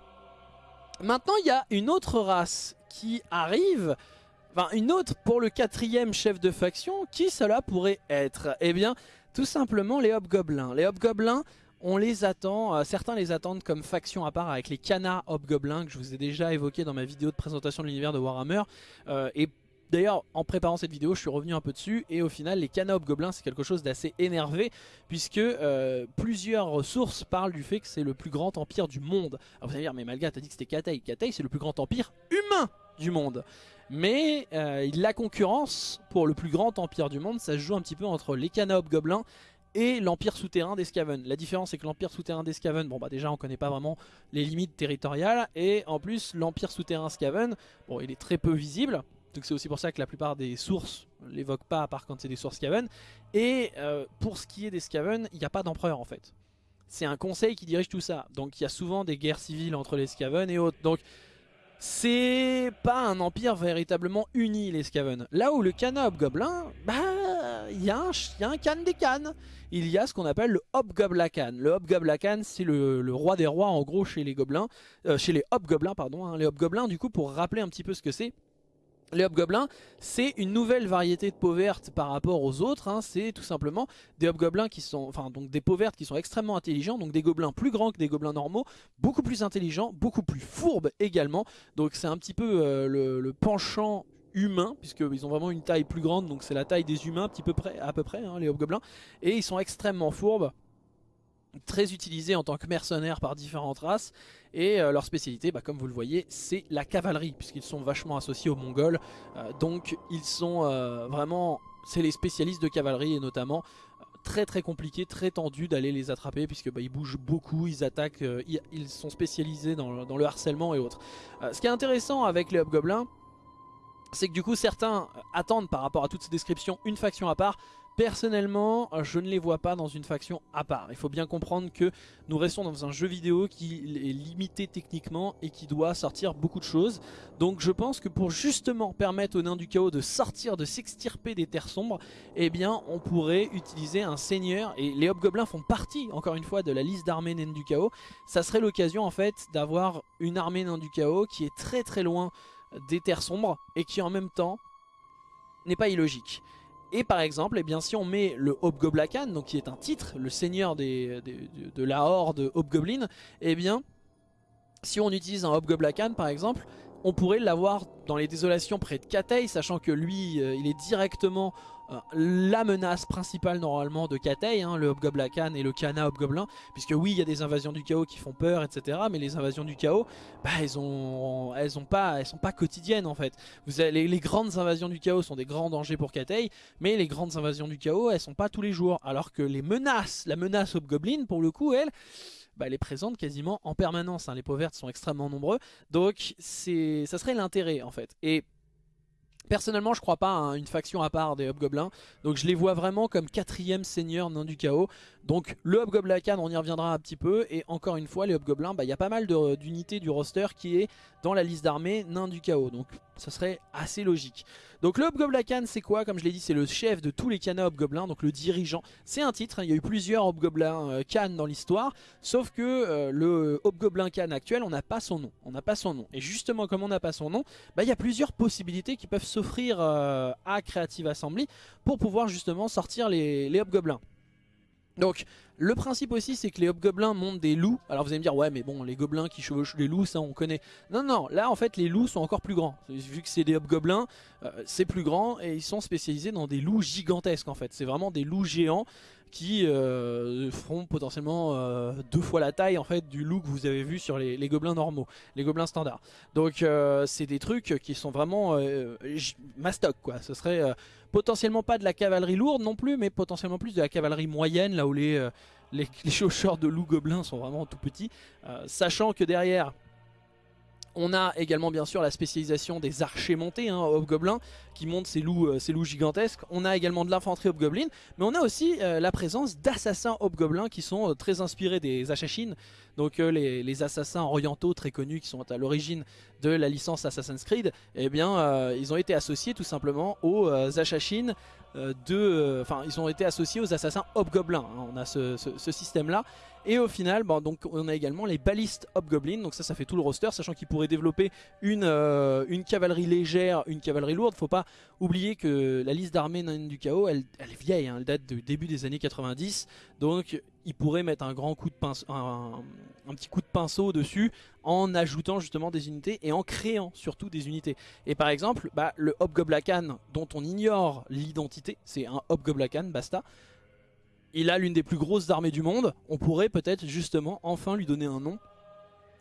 Maintenant, il y a une autre race qui arrive Enfin, une autre pour le quatrième chef de faction, qui cela pourrait être? Eh bien, tout simplement les Hobgoblins. Les Hobgoblins, on les attend, euh, certains les attendent comme faction à part avec les Cana Hobgoblins que je vous ai déjà évoqué dans ma vidéo de présentation de l'univers de Warhammer. Euh, et D'ailleurs, en préparant cette vidéo, je suis revenu un peu dessus et au final, les Cana Hobgoblins, c'est quelque chose d'assez énervé puisque euh, plusieurs sources parlent du fait que c'est le plus grand empire du monde. Alors vous allez dire, mais Malga, t'as dit que c'était Katei. Katei, c'est le plus grand empire humain du monde. Mais euh, la concurrence pour le plus grand empire du monde, ça se joue un petit peu entre les Cana Hobgoblins et l'empire souterrain des Skaven. La différence c'est que l'empire souterrain des Skaven, bon bah déjà on connaît pas vraiment les limites territoriales et en plus l'empire souterrain Skaven, bon il est très peu visible. Donc c'est aussi pour ça que la plupart des sources l'évoquent pas à part quand c'est des sources Skaven. Et euh, pour ce qui est des Skaven, il n'y a pas d'empereur en fait. C'est un conseil qui dirige tout ça. Donc il y a souvent des guerres civiles entre les Skaven et autres. Donc c'est pas un empire véritablement uni les Skaven. Là où le Kana Hobgoblin, bah il y, a un Khan des Khans. Il y a ce qu'on appelle le Hobgoblakan. Le Hobgoblakan c'est le, roi des rois en gros chez les gobelins, euh, chez les Hobgoblins pardon. Hein. Les Hobgoblins du coup pour rappeler un petit peu ce que c'est, les hobgoblins, c'est une nouvelle variété de peau verte par rapport aux autres. Hein. C'est tout simplement des hobgoblins qui sont, enfin donc des peaux vertes qui sont extrêmement intelligents, donc des gobelins plus grands que des gobelins normaux, beaucoup plus intelligents, beaucoup plus fourbes également. Donc c'est un petit peu euh, le, penchant humain, puisqu'ils ont vraiment une taille plus grande, donc c'est la taille des humains à peu près, à peu près hein, les hobgoblins. Et ils sont extrêmement fourbes très utilisés en tant que mercenaires par différentes races et euh, leur spécialité bah, comme vous le voyez c'est la cavalerie puisqu'ils sont vachement associés aux mongols euh, donc ils sont euh, vraiment c'est les spécialistes de cavalerie et notamment très très compliqué, très tendu d'aller les attraper puisque bah, ils bougent beaucoup, ils attaquent, ils, sont spécialisés dans, le harcèlement et autres. ce qui est intéressant avec les hobgoblins c'est que du coup certains attendent par rapport à toutes ces descriptions une faction à part Personnellement, je ne les vois pas dans une faction à part. Il faut bien comprendre que nous restons dans un jeu vidéo qui est limité techniquement et qui doit sortir beaucoup de choses. Donc je pense que pour justement permettre aux nains du chaos de sortir, de s'extirper des terres sombres, eh bien on pourrait utiliser un seigneur. Et les hobgoblins font partie, encore une fois, de la liste d'armées nains du chaos. Ça serait l'occasion en fait d'avoir une armée nains du chaos qui est très très loin des terres sombres et qui en même temps n'est pas illogique. Et par exemple, eh bien, si on met le Hobgoblakan, donc qui est un titre, le seigneur de, la horde Hobgoblin, eh bien, si on utilise un Hobgoblakan par exemple, on pourrait l'avoir dans les désolations près de Katei, sachant que lui, euh, il est directement euh, la menace principale normalement de Katei, hein, le Hobgoblakan et le Kana Hobgoblin, puisque oui, il y a des invasions du chaos qui font peur, etc. Mais les invasions du chaos, bah, elles, ont, elles, ont pas, elles sont pas quotidiennes en fait. Vous les, grandes invasions du chaos sont des grands dangers pour Katei, mais les grandes invasions du chaos, elles sont pas tous les jours. Alors que les menaces, la menace Hobgoblin, pour le coup, elle bah, elle est présente quasiment en permanence. Hein. Les peaux vertes sont extrêmement nombreux, donc ça serait l'intérêt en fait. Et Personnellement, je crois pas à une faction à part des Hobgoblins, donc je les vois vraiment comme quatrième seigneur nain du chaos. Donc le Hobgoblacan, on y reviendra un petit peu, et encore une fois, les Hobgoblins, bah, il y a pas mal d'unités du roster qui est dans la liste d'armée nain du chaos, donc ça serait assez logique. Donc le Hobgoblacan, c'est quoi? Comme je l'ai dit, c'est le chef de tous les Kana Hobgoblins, donc le dirigeant. C'est un titre, hein, il y a eu plusieurs Hobgoblins euh, Khan dans l'histoire, sauf que euh, le Hobgoblin Khan actuel, on n'a pas son nom. On n'a pas son nom. Et justement, comme on n'a pas son nom, bah, il y a plusieurs possibilités qui peuvent s'offrir euh, à Creative Assembly pour pouvoir justement sortir les Hobgoblins. Donc le principe aussi c'est que les hobgoblins montent des loups. Alors vous allez me dire ouais mais bon les gobelins qui chevauchent les loups ça on connaît. Non non là en fait les loups sont encore plus grands. Vu que c'est des hobgoblins euh, c'est plus grand et ils sont spécialisés dans des loups gigantesques en fait. C'est vraiment des loups géants qui euh, feront potentiellement euh, deux fois la taille en fait du loup que vous avez vu sur les, gobelins normaux, les gobelins standards. Donc c'est des trucs qui sont vraiment mastoc quoi. Ce serait potentiellement pas de la cavalerie lourde non plus, mais potentiellement plus de la cavalerie moyenne, là où les, euh, les, de loups gobelins sont vraiment tout petits. Euh, sachant que derrière, on a également bien sûr la spécialisation des archers montés, hein, hobgoblins, qui montent ces loups, euh, loups gigantesques. On a également de l'infanterie hobgoblin, mais on a aussi la présence d'assassins hobgoblins qui sont très inspirés des Assassins, donc les, assassins orientaux très connus qui sont à l'origine de la licence Assassin's Creed, eh bien, euh, ils ont été associés tout simplement aux euh, euh de, euh, enfin, ils ont été associés aux assassins hobgoblins. Hein. on a ce, système-là. Et au final, bon, donc, on a également les balistes hobgoblins. Donc ça, ça fait tout le roster, sachant qu'ils pourraient développer une, une cavalerie légère, une cavalerie lourde. Faut pas oublier que la liste d'armées du chaos, elle, elle, est vieille. Hein. elle date du début des années 90. Donc il pourrait mettre un grand coup de pinceau, un, petit coup de pinceau dessus en ajoutant justement des unités et en créant surtout des unités. Et par exemple, bah, le Hobgoblacan dont on ignore l'identité, c'est un Hobgoblacan, basta. Il a l'une des plus grosses armées du monde, on pourrait peut-être justement enfin lui donner un nom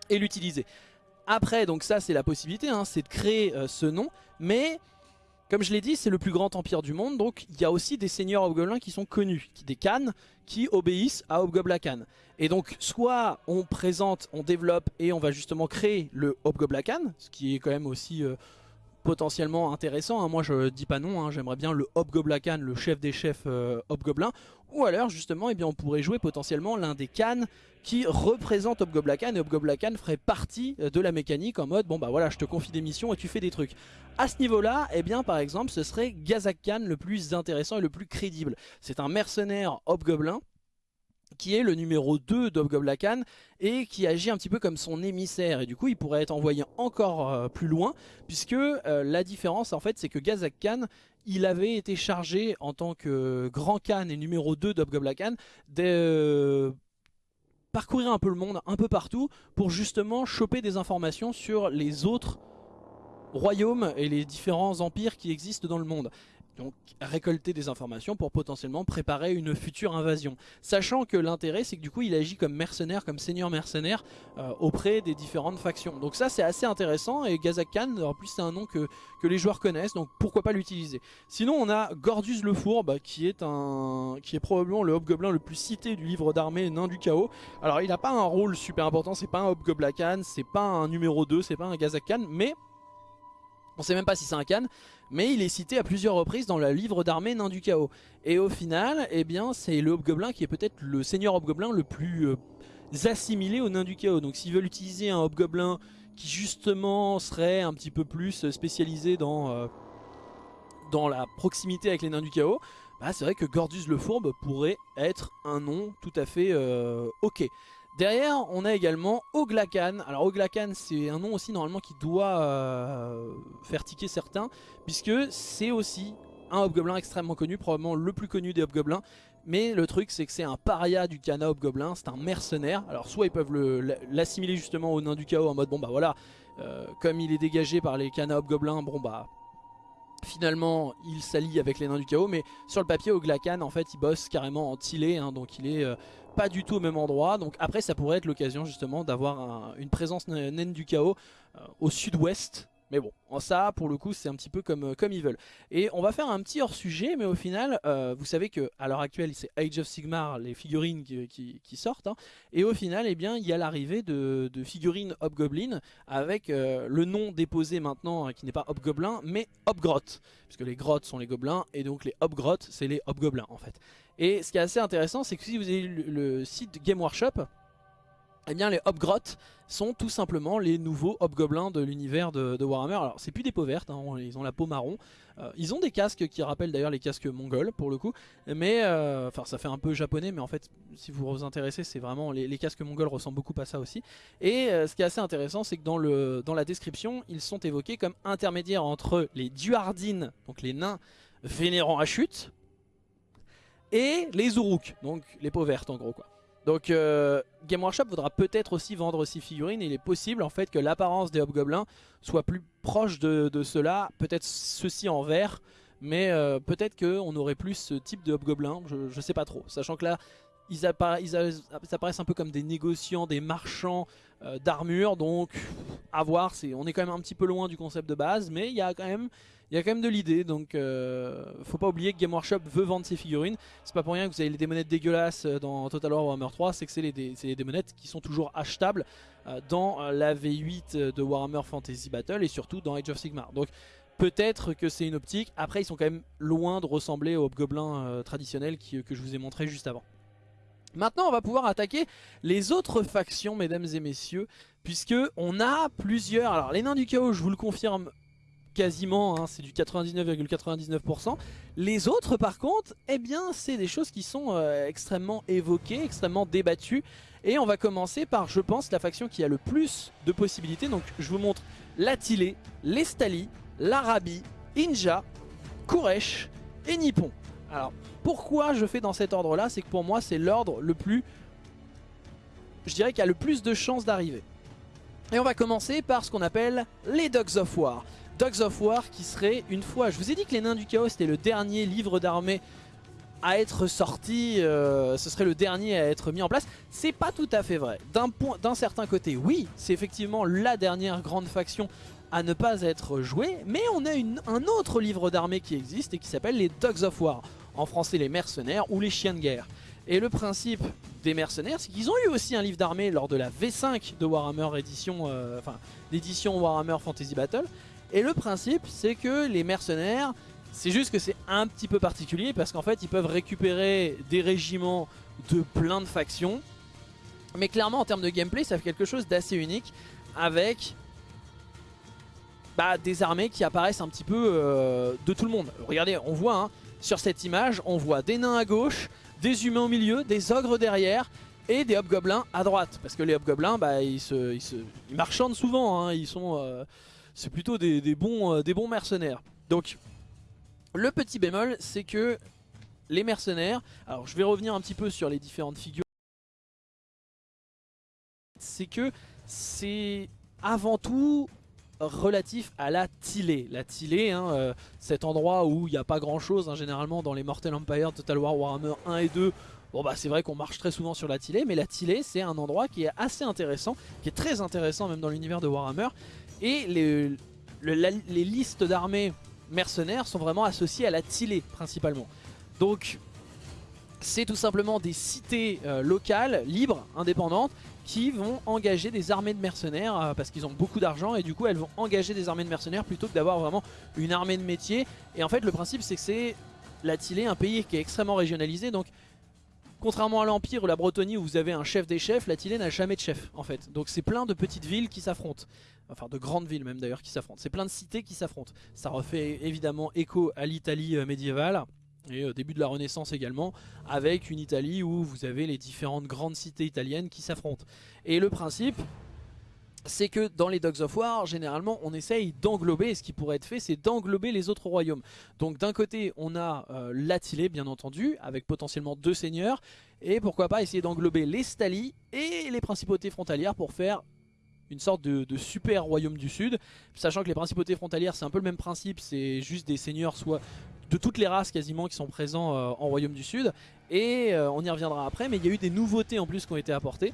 et l'utiliser. Après, donc ça c'est la possibilité, hein, c'est de créer euh, ce nom, mais comme je l'ai dit, c'est le plus grand empire du monde, donc il y a aussi des seigneurs hobgoblins qui sont connus, des Khan, qui obéissent à Hobgoblacan. Et donc, soit on présente, on développe et on va justement créer le Hobgoblacan, ce qui est quand même aussi euh, potentiellement intéressant. Hein. Moi, je dis pas non, hein. j'aimerais bien le Hobgoblacan, le chef des chefs euh, Hobgoblin. Ou alors, justement, eh on pourrait jouer potentiellement l'un des Khan qui représente Hobgoblacan et Hobgoblacan ferait partie euh, de la mécanique en mode bon bah voilà je te confie des missions et tu fais des trucs. À ce niveau là, eh bien par exemple ce serait Gazak Khan le plus intéressant et le plus crédible. C'est un mercenaire Hobgoblin qui est le numéro 2 d'Hobgoblacan et qui agit un petit peu comme son émissaire. Et du coup il pourrait être envoyé encore euh, plus loin puisque euh, la différence en fait c'est que Gazak Khan il avait été chargé en tant que grand Khan et numéro 2 d'Hobgoblacan de parcourir un peu le monde, un peu partout, pour justement choper des informations sur les autres royaumes et les différents empires qui existent dans le monde donc récolter des informations pour potentiellement préparer une future invasion. Sachant que l'intérêt c'est que du coup il agit comme mercenaire, comme seigneur mercenaire euh, auprès des différentes factions. Donc ça c'est assez intéressant et Gazak Khan en plus c'est un nom que, les joueurs connaissent donc pourquoi pas l'utiliser. Sinon on a Gordius le Fourbe qui est, un, qui est probablement le hobgoblin le plus cité du livre d'armée Nain du Chaos. Alors il n'a pas un rôle super important, c'est pas un Hobgoblacan, c'est pas un numéro 2, c'est pas un Gazak Khan mais on sait même pas si c'est un Khan, mais il est cité à plusieurs reprises dans le livre d'armée Nain du Chaos. Et au final, eh bien, c'est le Hobgoblin qui est peut-être le seigneur Hobgoblin le plus euh, assimilé au Nain du Chaos. Donc s'ils veulent utiliser un Hobgoblin qui justement serait un petit peu plus spécialisé dans, euh, la proximité avec les Nains du Chaos, bah, c'est vrai que Gordus le Fourbe pourrait être un nom tout à fait euh, ok. Derrière, on a également Oglacan. Alors Oglacan, c'est un nom aussi normalement qui doit euh, faire tiquer certains, puisque c'est aussi un Hobgoblin extrêmement connu, probablement le plus connu des Hobgoblins. Mais le truc, c'est que c'est un paria du Kana Hobgoblin, c'est un mercenaire. Alors soit ils peuvent l'assimiler justement au nain du chaos en mode, bon bah voilà, euh, comme il est dégagé par les Kana Hobgoblins, bon bah finalement il s'allie avec les nains du chaos mais sur le papier Oglacan en fait il bosse carrément en tilé hein, donc il est euh, pas du tout au même endroit. Donc après ça pourrait être l'occasion justement d'avoir une présence naine du chaos euh, au sud-ouest. Mais bon, ça, pour le coup, c'est un petit peu comme, euh, comme ils veulent. Et on va faire un petit hors-sujet, mais au final, euh, vous savez que à l'heure actuelle, c'est Age of Sigmar, les figurines qui, sortent. Hein. et au final, eh bien, il y a l'arrivée de, figurines Hobgoblin, avec le nom déposé maintenant, qui n'est pas Hobgoblin, mais Hobgrot. Puisque les grottes sont les gobelins, et donc les Hobgrot, c'est les Hobgoblins, en fait. Et ce qui est assez intéressant, c'est que si vous avez le, le site Game Workshop, eh bien les Hobgrot sont tout simplement les nouveaux Hobgoblins de l'univers de, Warhammer. Alors c'est plus des peaux vertes, hein, ils ont la peau marron. Euh, ils ont des casques qui rappellent d'ailleurs les casques mongols pour le coup. Mais euh, enfin ça fait un peu japonais mais en fait si vous vous intéressez c'est vraiment les, casques mongols ressemblent beaucoup à ça aussi. Et euh, ce qui est assez intéressant c'est que dans, dans la description ils sont évoqués comme intermédiaires entre les Duardines, donc les nains vénérants à chute, et les Uruk, donc les peaux vertes en gros quoi. Donc euh, Game Workshop voudra peut-être aussi vendre ces figurines. il est possible en fait que l'apparence des Hobgoblins soit plus proche de, cela. Peut-être ceci en vert. Mais euh, peut-être qu'on aurait plus ce type de Hobgoblin. Je, ne sais pas trop. Sachant que là, ils, apparaissent un peu comme des négociants, des marchands euh, d'armure. Donc à voir. On est quand même un petit peu loin du concept de base. Mais il y a quand même il y a quand même de l'idée, donc euh, faut pas oublier que Game Workshop veut vendre ses figurines. C'est pas pour rien que vous avez les démonettes dégueulasses euh, dans Total War Warhammer 3, c'est que c'est les, des qui sont toujours achetables euh, dans la V8 de Warhammer Fantasy Battle et surtout dans Age of Sigmar. Donc peut-être que c'est une optique. Après, ils sont quand même loin de ressembler aux hobgoblins traditionnels que je vous ai montré juste avant. Maintenant, on va pouvoir attaquer les autres factions, mesdames et messieurs, puisque on a plusieurs... Alors, les nains du chaos, je vous le confirme, quasiment, hein, c'est du 99,99%. Les autres par contre, eh bien c'est des choses qui sont euh, extrêmement évoquées, extrêmement débattues. Et on va commencer par, je pense, la faction qui a le plus de possibilités. Donc je vous montre l'Atilé, l'Estali, l'Arabie, Inja, Kuresh et Nippon. Alors pourquoi je fais dans cet ordre là C'est que pour moi c'est l'ordre le plus, je dirais, qui a le plus de chances d'arriver. Et on va commencer par ce qu'on appelle les Dogs of War. Dogs of War qui serait une fois... Je vous ai dit que les Nains du Chaos c'était le dernier livre d'armée à être sorti, euh, ce serait le dernier à être mis en place. C'est pas tout à fait vrai. D'un certain côté, oui, c'est effectivement la dernière grande faction à ne pas être jouée, mais on a un autre livre d'armée qui existe et qui s'appelle les Dogs of War. En français, les mercenaires ou les chiens de guerre. Et le principe des mercenaires, c'est qu'ils ont eu aussi un livre d'armée lors de la V5 de Warhammer édition, euh, enfin l'édition Warhammer Fantasy Battle. Et le principe, c'est que les mercenaires, c'est juste que c'est un petit peu particulier parce qu'en fait, ils peuvent récupérer des régiments de plein de factions. Mais clairement, en termes de gameplay, ça fait quelque chose d'assez unique avec bah, des armées qui apparaissent un petit peu euh, de tout le monde. Regardez, on voit hein, sur cette image, on voit des nains à gauche, des humains au milieu, des ogres derrière et des hobgoblins à droite. Parce que les hobgoblins, bah, ils, se, ils, marchandent souvent, hein, ils sont... Euh, c'est plutôt des, bons, euh, des bons mercenaires. Donc le petit bémol c'est que les mercenaires, alors je vais revenir un petit peu sur les différentes figures, c'est que c'est avant tout relatif à la Tilée. La Tilée, hein, euh, cet endroit où il n'y a pas grand chose hein, généralement dans les Mortal Empire, Total War, Warhammer 1 et 2. Bon bah c'est vrai qu'on marche très souvent sur la Tilée, mais la Tilée c'est un endroit qui est assez intéressant, qui est très intéressant même dans l'univers de Warhammer, et les, listes d'armées mercenaires sont vraiment associées à la Tilée principalement. Donc c'est tout simplement des cités euh, locales, libres, indépendantes, qui vont engager des armées de mercenaires euh, parce qu'ils ont beaucoup d'argent et du coup elles vont engager des armées de mercenaires plutôt que d'avoir vraiment une armée de métier. Et en fait le principe c'est que c'est la Tilée, un pays qui est extrêmement régionalisé, donc Contrairement à l'Empire ou la Bretonie où vous avez un chef des chefs, la Tilée n'a jamais de chef en fait. Donc c'est plein de petites villes qui s'affrontent. Enfin de grandes villes même d'ailleurs qui s'affrontent. C'est plein de cités qui s'affrontent. Ça refait évidemment écho à l'Italie euh, médiévale et au début de la Renaissance également, avec une Italie où vous avez les différentes grandes cités italiennes qui s'affrontent. Et le principe, c'est que dans les Dogs of War, généralement, on essaye d'englober, et ce qui pourrait être fait, c'est d'englober les autres royaumes. Donc d'un côté, on a euh, bien entendu, avec potentiellement deux seigneurs, et pourquoi pas essayer d'englober les Stali et les principautés frontalières pour faire une sorte de, super royaume du sud, sachant que les principautés frontalières, c'est un peu le même principe, c'est juste des seigneurs soit de toutes les races quasiment qui sont présents euh, en royaume du sud, et euh, on y reviendra après, mais il y a eu des nouveautés en plus qui ont été apportées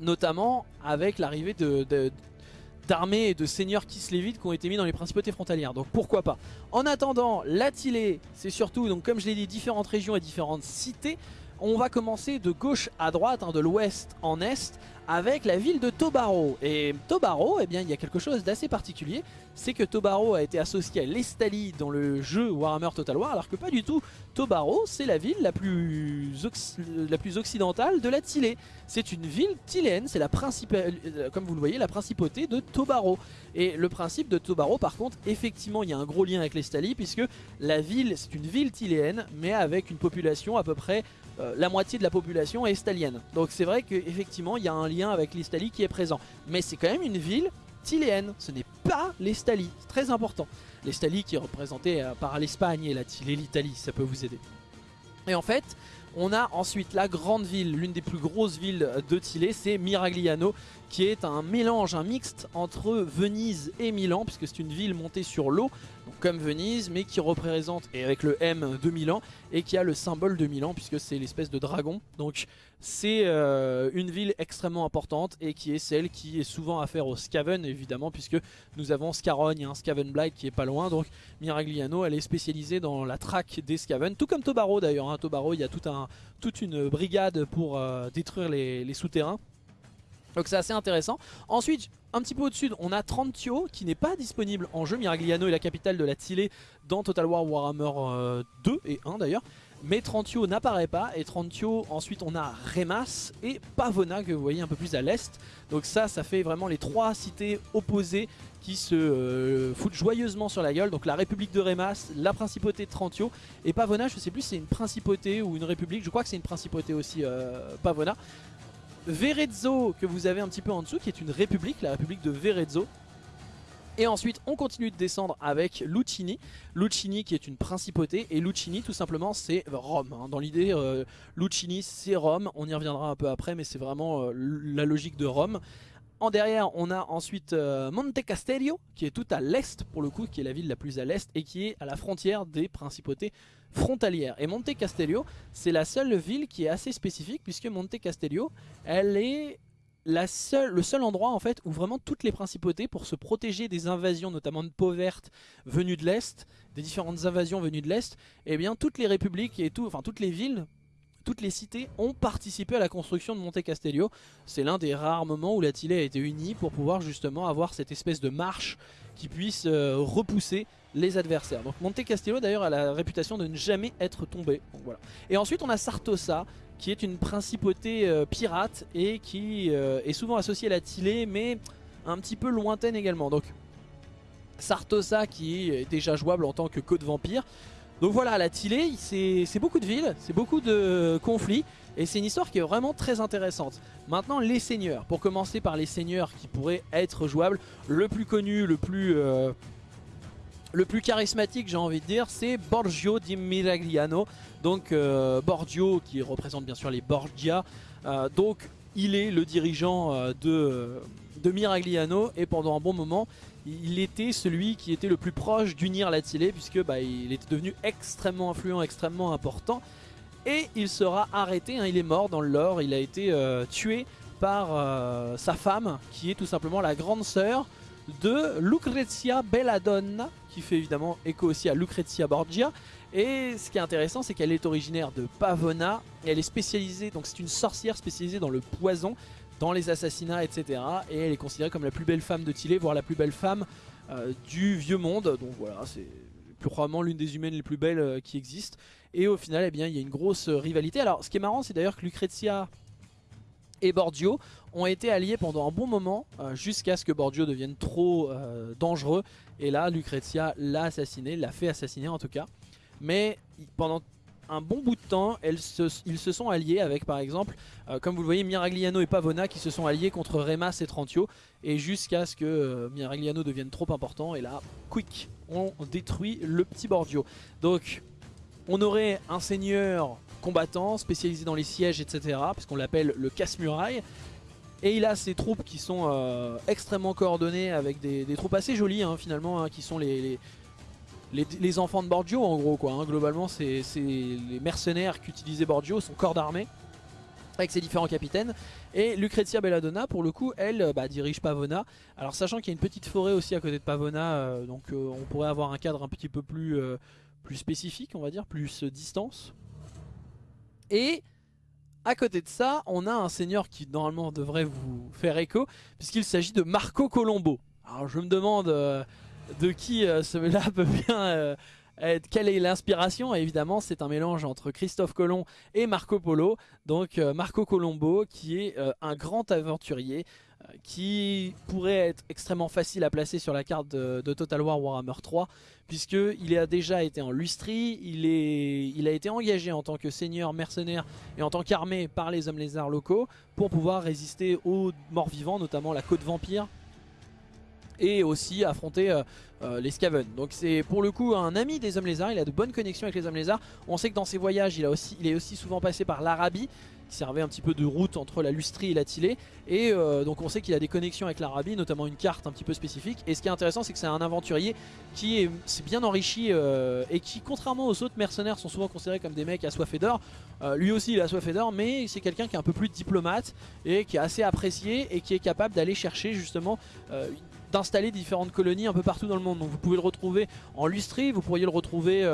notamment avec l'arrivée d'armées et de seigneurs kislévites qui ont été mis dans les principautés frontalières. Donc pourquoi pas. En attendant, l'Atilé, c'est surtout, donc comme je l'ai dit, différentes régions et différentes cités. On va commencer de gauche à droite, hein, de l'ouest en est, avec la ville de Tobaro. Et Tobaro, eh bien, il y a quelque chose d'assez particulier, c'est que Tobaro a été associé à l'Estalie dans le jeu Warhammer Total War, alors que pas du tout. Tobaro, c'est la ville la plus, occidentale de la Tilée. C'est une ville tiléenne, c'est la principale, euh, comme vous le voyez, la principauté de Tobaro. Et le principe de Tobaro, par contre, effectivement, il y a un gros lien avec l'Estalie, puisque la ville, c'est une ville tiléenne, mais avec une population à peu près euh, la moitié de la population est estalienne. Donc c'est vrai qu'effectivement il y a un lien avec l'Estalie qui est présent. Mais c'est quand même une ville tiléenne, ce n'est pas l'Estalie, c'est très important. L'Estalie qui est représentée euh, par l'Espagne et l'Italie, ça peut vous aider. Et en fait, on a ensuite la grande ville, l'une des plus grosses villes de Tilé, c'est Miragliano, qui est un mélange, un mixte entre Venise et Milan, puisque c'est une ville montée sur l'eau, comme Venise, mais qui représente, et avec le M de Milan, et qui a le symbole de Milan, puisque c'est l'espèce de dragon. Donc c'est euh, une ville extrêmement importante, et qui est celle qui est souvent affaire au Scaven, évidemment, puisque nous avons Scarogne, un Scaven Blight qui est pas loin, donc Miragliano, elle est spécialisée dans la traque des Scaven, tout comme Tobaro d'ailleurs. Hein. Tobaro, il y a toute une brigade pour euh, détruire les souterrains. Donc c'est assez intéressant. Ensuite, un petit peu au-dessus, on a Trantio qui n'est pas disponible en jeu. Miragliano est la capitale de la Tilée dans Total War Warhammer 2 euh, et 1 d'ailleurs. Mais Trantio n'apparaît pas et Trantio, ensuite on a Remas et Pavona que vous voyez un peu plus à l'est. Donc ça, ça fait vraiment les trois cités opposées qui se euh, foutent joyeusement sur la gueule. Donc la République de Remas, la Principauté de Trantio et Pavona, je sais plus si c'est une principauté ou une république, je crois que c'est une principauté aussi euh, Pavona. Verezzo que vous avez un petit peu en dessous qui est une république, la république de Verezzo. Et ensuite on continue de descendre avec Lucini, Lucini qui est une principauté et Lucini tout simplement c'est Rome. Hein. Dans l'idée euh, Lucini c'est Rome, on y reviendra un peu après mais c'est vraiment euh, la logique de Rome. En derrière, on a ensuite euh, Monte Castello, qui est tout à l'est pour le coup, qui est la ville la plus à l'est et qui est à la frontière des principautés frontalières. Et Monte Castello, c'est la seule ville qui est assez spécifique puisque Monte Castello, elle est la seule, le seul endroit en fait où vraiment toutes les principautés pour se protéger des invasions notamment de peau verte venues de l'Est, des différentes invasions venues de l'Est, eh bien toutes les républiques et tout, enfin toutes les villes toutes les cités ont participé à la construction de Monte Castello. C'est l'un des rares moments où la a été unie pour pouvoir justement avoir cette espèce de marche qui puisse euh, repousser les adversaires. Donc Monte Castello d'ailleurs a la réputation de ne jamais être tombé. voilà. Et ensuite on a Sartosa qui est une principauté euh, pirate et qui euh, est souvent associée à la Tilée mais un petit peu lointaine également. Donc Sartosa qui est déjà jouable en tant que code vampire donc voilà, la Tilée, c'est beaucoup de villes, c'est beaucoup de conflits, et c'est une histoire qui est vraiment très intéressante. Maintenant, les seigneurs. Pour commencer par les seigneurs qui pourraient être jouables, le plus connu, le plus... Euh, le plus charismatique j'ai envie de dire c'est Borgio di Miragliano donc euh, Borgio qui représente bien sûr les Borgia. Euh, donc il est le dirigeant de, de Miragliano et pendant un bon moment il était celui qui était le plus proche d'unir la Tilée puisque bah, il était devenu extrêmement influent, extrêmement important. Et il sera arrêté, hein, il est mort dans le lore, il a été euh, tué par euh, sa femme qui est tout simplement la grande sœur de Lucrezia Belladonna qui fait évidemment écho aussi à Lucrezia Borgia et ce qui est intéressant c'est qu'elle est originaire de Pavona et elle est spécialisée, donc c'est une sorcière spécialisée dans le poison dans les assassinats, etc. Et elle est considérée comme la plus belle femme de Tilé, voire la plus belle femme euh, du vieux monde. Donc voilà, c'est probablement l'une des humaines les plus belles euh, qui existent. Et au final, eh bien, il y a une grosse rivalité. Alors, ce qui est marrant, c'est d'ailleurs que Lucrezia et Bordio ont été alliés pendant un bon moment, jusqu'à ce que Bordio devienne trop dangereux. Et là, Lucrezia l'a assassiné, l'a fait assassiner en tout cas. Mais pendant un bon bout de temps, ils se sont alliés avec par exemple, euh, comme vous le voyez, Miragliano et Pavona qui se sont alliés contre Remas et Trantio. Et jusqu'à ce que euh, Miragliano devienne trop important. Et là, quick, on détruit le petit Bordio. Donc, on aurait un seigneur combattant spécialisé dans les sièges, etc. Puisqu'on l'appelle le casse-muraille. Et il a ses troupes qui sont euh, extrêmement coordonnées avec des, troupes assez jolies hein, finalement, hein, qui sont les, les, enfants de Borgio en gros quoi. Hein. Globalement c'est les mercenaires qu'utilisait Borgio, son corps d'armée. avec ses différents capitaines. Et Lucrezia Belladonna, pour le coup, elle bah, dirige Pavona. Alors sachant qu'il y a une petite forêt aussi à côté de Pavona, donc on pourrait avoir un cadre un petit peu plus, plus spécifique, on va dire, plus distance. Et à côté de ça, on a un seigneur qui normalement devrait vous faire écho, puisqu'il s'agit de Marco Colombo. Alors je me demande euh, de qui euh, cela peut bien euh, être, quelle est l'inspiration Évidemment c'est un mélange entre Christophe Colomb et Marco Polo. Donc Marco Colombo qui est un grand aventurier qui pourrait être extrêmement facile à placer sur la carte de, Total War Warhammer 3 puisqu'il a déjà été en lustrie, il, est, il a été engagé en tant que seigneur mercenaire et en tant qu'armée par les hommes lézards locaux pour pouvoir résister aux morts vivants, notamment la côte vampire et aussi affronter euh, euh, les Skaven. Donc c'est pour le coup un ami des hommes lézards, il a de bonnes connexions avec les hommes lézards. On sait que dans ses voyages il, a aussi, il est aussi souvent passé par l'Arabie qui servait un petit peu de route entre la Lustrie et la Tilée. Et euh, donc on sait qu'il a des connexions avec l'Arabie, notamment une carte un petit peu spécifique. Et ce qui est intéressant, c'est que c'est un aventurier qui est, bien enrichi euh, et qui, contrairement aux autres mercenaires, sont souvent considérés comme des mecs assoiffés d'or. Euh, lui aussi, il a soif d'or, mais c'est quelqu'un qui est un peu plus diplomate et qui est assez apprécié et qui est capable d'aller chercher justement d'installer différentes colonies un peu partout dans le monde. Donc vous pouvez le retrouver en Lustrie, vous pourriez le retrouver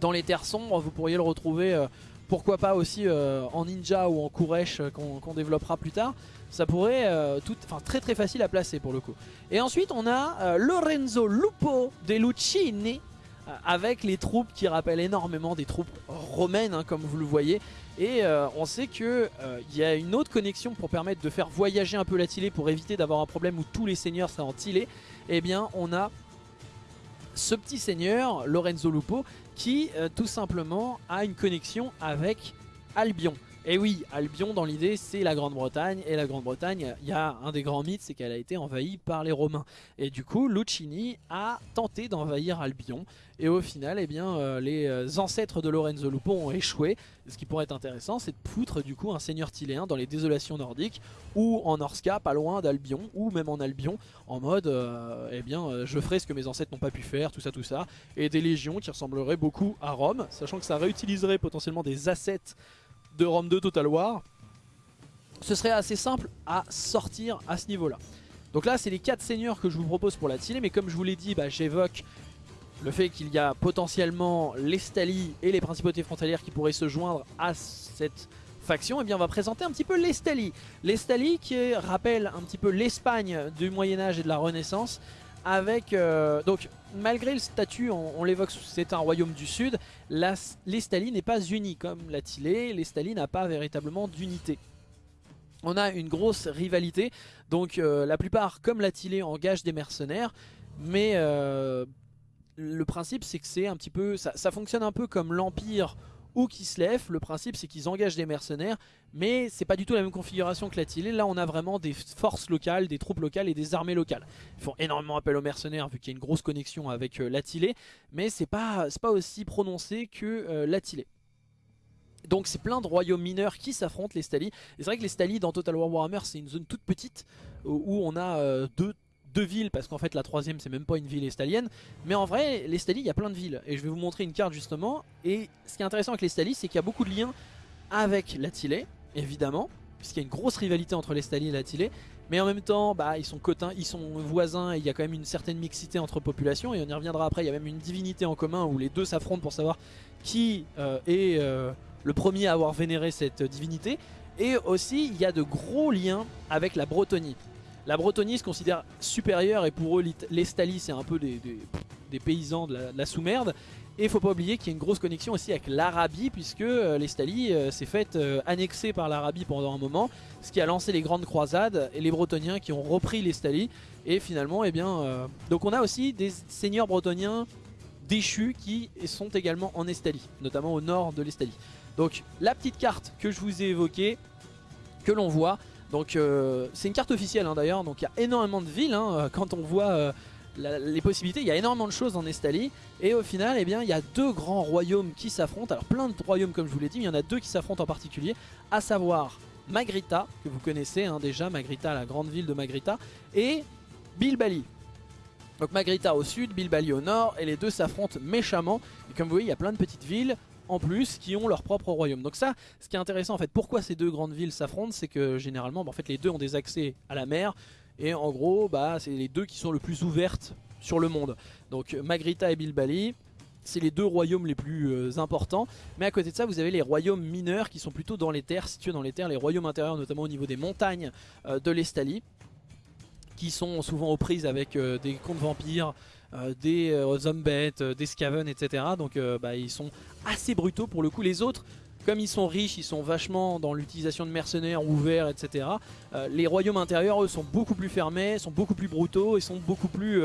dans les terres sombres, vous pourriez le retrouver pourquoi pas aussi euh, en ninja ou en Kuresh euh, qu'on développera plus tard. Ça pourrait euh, tout, très très facile à placer pour le coup. Et ensuite on a Lorenzo Lupo de Lucini avec les troupes qui rappellent énormément des troupes romaines hein, comme vous le voyez. Et on sait qu'il il y a une autre connexion pour permettre de faire voyager un peu la Tilée pour éviter d'avoir un problème où tous les seigneurs seraient en Tilée. Eh bien on a ce petit seigneur, Lorenzo Lupo, qui euh, tout simplement a une connexion avec Albion. Et oui, Albion dans l'idée c'est la Grande-Bretagne et la Grande-Bretagne, il y a un des grands mythes c'est qu'elle a été envahie par les Romains. Et du coup Lucini a tenté d'envahir Albion et au final eh bien, euh, les euh, ancêtres de Lorenzo Lupo ont échoué. Ce qui pourrait être intéressant c'est de foutre du coup un seigneur tiléen dans les désolations nordiques ou en Orska pas loin d'Albion ou même en Albion en mode euh, eh bien je ferai ce que mes ancêtres n'ont pas pu faire, tout ça tout ça. Et des légions qui ressembleraient beaucoup à Rome, sachant que ça réutiliserait potentiellement des assets de Rome 2 Total War, ce serait assez simple à sortir à ce niveau-là. Donc là, c'est les 4 seigneurs que je vous propose pour la tile, mais comme je vous l'ai dit, bah, j'évoque le fait qu'il y a potentiellement les et les principautés frontalières qui pourraient se joindre à cette faction, et eh bien on va présenter un petit peu les Stali. Les Stali qui rappellent un petit peu l'Espagne du Moyen-Âge et de la Renaissance, avec... Euh, donc malgré le statut, on, l'évoque, c'est un royaume du sud, l'Estalie n'est pas unie comme la Tilée, l'Estalie n'a pas véritablement d'unité. On a une grosse rivalité, donc euh, la plupart, comme la Tilée, engagent des mercenaires, mais euh, le principe c'est que c'est un petit peu, ça fonctionne un peu comme l'Empire ou Kislev. Le principe c'est qu'ils engagent des mercenaires, mais c'est pas du tout la même configuration que la Tilée. Là on a vraiment des forces locales, des troupes locales et des armées locales. Ils font énormément appel aux mercenaires vu qu'il y a une grosse connexion avec euh, la Tilée, mais c'est pas, pas aussi prononcé que euh, la Tilée. Donc c'est plein de royaumes mineurs qui s'affrontent les Stali. C'est vrai que les Stali dans Total War Warhammer c'est une zone toute petite où on a euh, deux villes parce qu'en fait la troisième c'est même pas une ville estalienne. Mais en vrai les Stali il y a plein de villes. Et je vais vous montrer une carte justement. Et ce qui est intéressant avec les Stali c'est qu'il y a beaucoup de liens avec la Tilée évidemment puisqu'il y a une grosse rivalité entre les Stali et la Tilée mais en même temps bah, ils sont cotins, ils sont voisins et il y a quand même une certaine mixité entre populations et on y reviendra après. Il y a même une divinité en commun où les deux s'affrontent pour savoir qui euh, est euh, le premier à avoir vénéré cette divinité. Et aussi il y a de gros liens avec la Bretonie la Bretonie se considère supérieure et pour eux les Stali c'est un peu des, paysans de la, sous-merde. Et il faut pas oublier qu'il y a une grosse connexion aussi avec l'Arabie puisque euh, les Stali euh, s'est fait euh, annexer par l'Arabie pendant un moment. Ce qui a lancé les grandes croisades et les Bretoniens qui ont repris les Stali. Et finalement, eh bien, donc on a aussi des seigneurs bretoniens déchus qui sont également en Estalie, notamment au nord de l'Estalie. Donc la petite carte que je vous ai évoquée, que l'on voit, donc euh, c'est une carte officielle hein, d'ailleurs, donc il y a énormément de villes hein, euh, quand on voit euh, les possibilités, il y a énormément de choses en Estalie. Et au final eh bien, il y a deux grands royaumes qui s'affrontent, alors plein de royaumes comme je vous l'ai dit, mais il y en a deux qui s'affrontent en particulier, à savoir Magrita, que vous connaissez hein, déjà, Magrita, la grande ville de Magrita, et Bilbali. Donc Magrita au sud, Bilbali au nord, et les deux s'affrontent méchamment, et comme vous voyez il y a plein de petites villes, en plus qui ont leur propre royaume. Donc ça, ce qui est intéressant en fait, pourquoi ces deux grandes villes s'affrontent, c'est que généralement, bah, en fait, les deux ont des accès à la mer, et en gros, bah, c'est les deux qui sont le plus ouvertes sur le monde. Donc Magrita et Bilbali, c'est les deux royaumes les plus euh, importants. Mais à côté de ça, vous avez les royaumes mineurs qui sont plutôt dans les terres, situés dans les terres, les royaumes intérieurs, notamment au niveau des montagnes euh, de l'Estalie, qui sont souvent aux prises avec euh, des contes vampires, des zombettes, des scaven, etc. Donc bah, ils sont assez brutaux pour le coup. Les autres, comme ils sont riches, ils sont vachement dans l'utilisation de mercenaires ouverts, etc. les royaumes intérieurs, eux, sont beaucoup plus fermés, sont beaucoup plus brutaux et sont beaucoup plus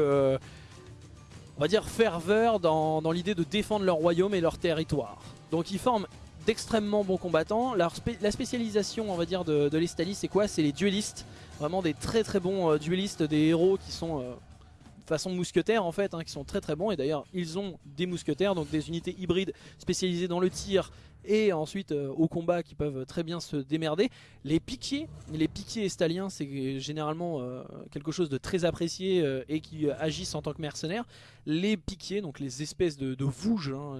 on va dire ferveur dans, l'idée de défendre leur royaume et leur territoire. Donc ils forment d'extrêmement bons combattants. la spécialisation on va dire de, de c'est quoi? C'est les duellistes. Vraiment des très très bons euh, duellistes, des héros qui sont euh, façon mousquetaires en fait, hein, qui sont très très bons. Et d'ailleurs ils ont des mousquetaires, donc des unités hybrides spécialisées dans le tir, et ensuite euh, au combat qui peuvent très bien se démerder. Les piquiers, les piquiers estaliens c'est généralement euh, quelque chose de très apprécié euh, et qui agissent en tant que mercenaires. Les piquiers, donc les espèces de, de vouges, hein,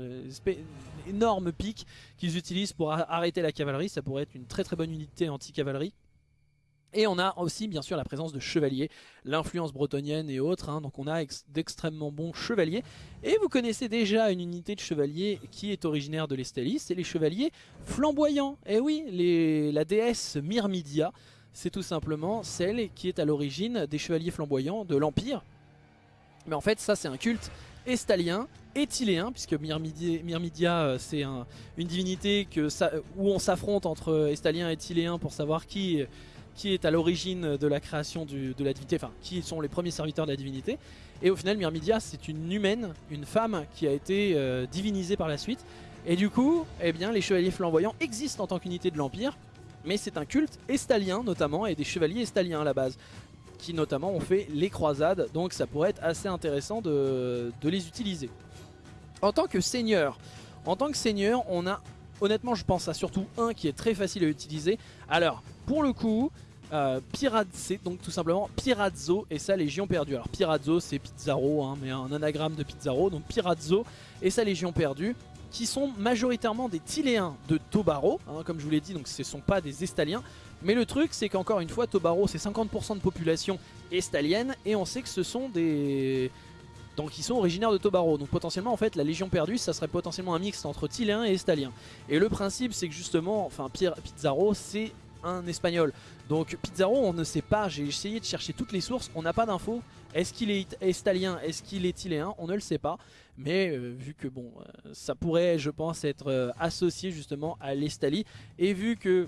énormes pics qu'ils utilisent pour arrêter la cavalerie, ça pourrait être une très très bonne unité anti-cavalerie. Et on a aussi bien sûr la présence de chevaliers, l'influence bretonnienne et autres, hein. donc on a d'extrêmement bons chevaliers. Et vous connaissez déjà une unité de chevaliers qui est originaire de l'Estalie, c'est les chevaliers flamboyants. Et eh oui, la déesse Myrmidia, c'est tout simplement celle qui est à l'origine des chevaliers flamboyants de l'Empire. Mais en fait ça c'est un culte estalien et tiléen, puisque Myrmidia, euh, c'est une divinité où on s'affronte entre estaliens et tiléens pour savoir qui qui est à l'origine de la création de la divinité, enfin qui sont les premiers serviteurs de la divinité. Et au final Myrmidia c'est une humaine, une femme qui a été euh, divinisée par la suite. Et du coup, eh bien, les chevaliers flamboyants existent en tant qu'unité de l'Empire, mais c'est un culte estalien notamment, et des chevaliers estaliens à la base, qui notamment ont fait les croisades, donc ça pourrait être assez intéressant de, de les utiliser. En tant que seigneur, en tant que seigneur, on a honnêtement je pense à surtout un qui est très facile à utiliser. Alors pour le coup, euh, c'est donc tout simplement Pirazzo et sa Légion perdue. Alors Pirazzo c'est Pizarro, hein, mais un anagramme de Pizarro, donc Pirazzo et sa Légion perdue qui sont majoritairement des Tiléens de Tobaro, hein, comme je vous l'ai dit, donc ce ne sont pas des Estaliens. Mais le truc c'est qu'encore une fois Tobaro c'est 50% de population estalienne et on sait que ce sont des donc ils sont originaires de Tobaro. Donc potentiellement en fait la Légion perdue ça serait potentiellement un mix entre Tiléens et Estaliens. Et le principe c'est que justement, enfin Pizarro c'est un espagnol. Donc Pizarro on ne sait pas, j'ai essayé de chercher toutes les sources, on n'a pas d'infos. Est-ce qu'il est estalien, est-ce qu'il est tiléen On ne le sait pas. Mais euh, vu que bon, euh, ça pourrait je pense être euh, associé justement à l'Estalie. Et vu que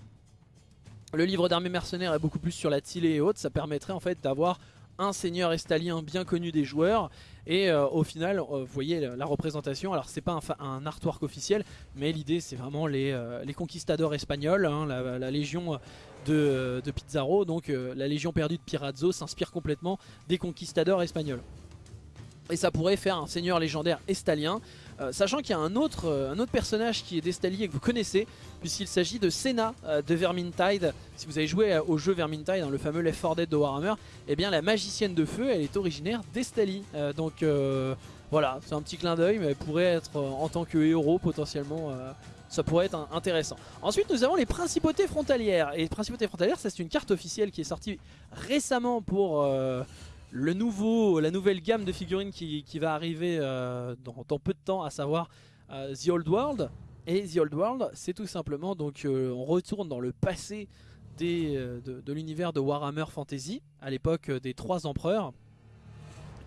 le livre d'armée mercenaires est beaucoup plus sur la Tilée et autres, ça permettrait en fait d'avoir un seigneur estalien bien connu des joueurs et euh, au final euh, vous voyez la, représentation. Alors c'est pas un, artwork officiel mais l'idée c'est vraiment les, euh, conquistadors espagnols hein, la, légion de, de, Pizarro. Donc la légion perdue de Pirazzo s'inspire complètement des conquistadors espagnols. Et ça pourrait faire un seigneur légendaire estalien euh, sachant qu'il y a un autre, euh, un autre personnage qui est d'Estalie et que vous connaissez, puisqu'il s'agit de Senna euh, de Vermintide. Si vous avez joué au jeu Vermintide, dans le fameux Left 4 Dead de Warhammer, eh bien la magicienne de feu, elle est originaire d'Estalie. donc voilà, c'est un petit clin d'œil, mais elle pourrait être en tant que héros potentiellement ça pourrait être intéressant. Ensuite nous avons les principautés frontalières. Et principautés frontalières c'est une carte officielle qui est sortie récemment pour le nouveau, la nouvelle gamme de figurines qui, va arriver euh, dans, peu de temps, à savoir euh, The Old World. Et The Old World, c'est tout simplement, donc euh, on retourne dans le passé de, de l'univers de Warhammer Fantasy, à l'époque des trois empereurs,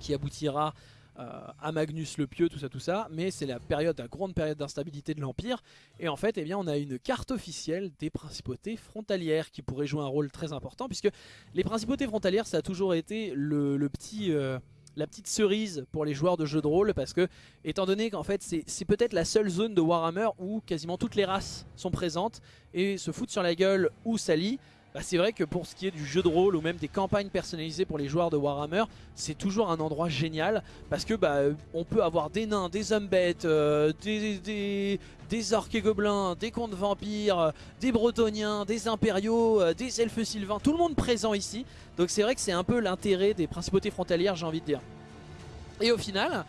qui aboutira à Magnus le Pieux, tout ça, tout ça. Mais c'est la période, la grande période d'instabilité de l'Empire. Et en fait, eh bien, on a une carte officielle des principautés frontalières qui pourrait jouer un rôle très important. Puisque les principautés frontalières, ça a toujours été le, petit... Euh, la petite cerise pour les joueurs de jeux de rôle parce que étant donné qu'en fait c'est peut-être la seule zone de Warhammer où quasiment toutes les races sont présentes et se foutent sur la gueule ou s'allient bah, c'est vrai que pour ce qui est du jeu de rôle ou même des campagnes personnalisées pour les joueurs de Warhammer, c'est toujours un endroit génial parce que bah, on peut avoir des nains, des hommes euh, des, des, orques et gobelins, des contes vampires, des bretoniens, des impériaux, euh, des elfes sylvains, tout le monde présent ici. Donc c'est vrai que c'est un peu l'intérêt des principautés frontalières j'ai envie de dire. Et au final,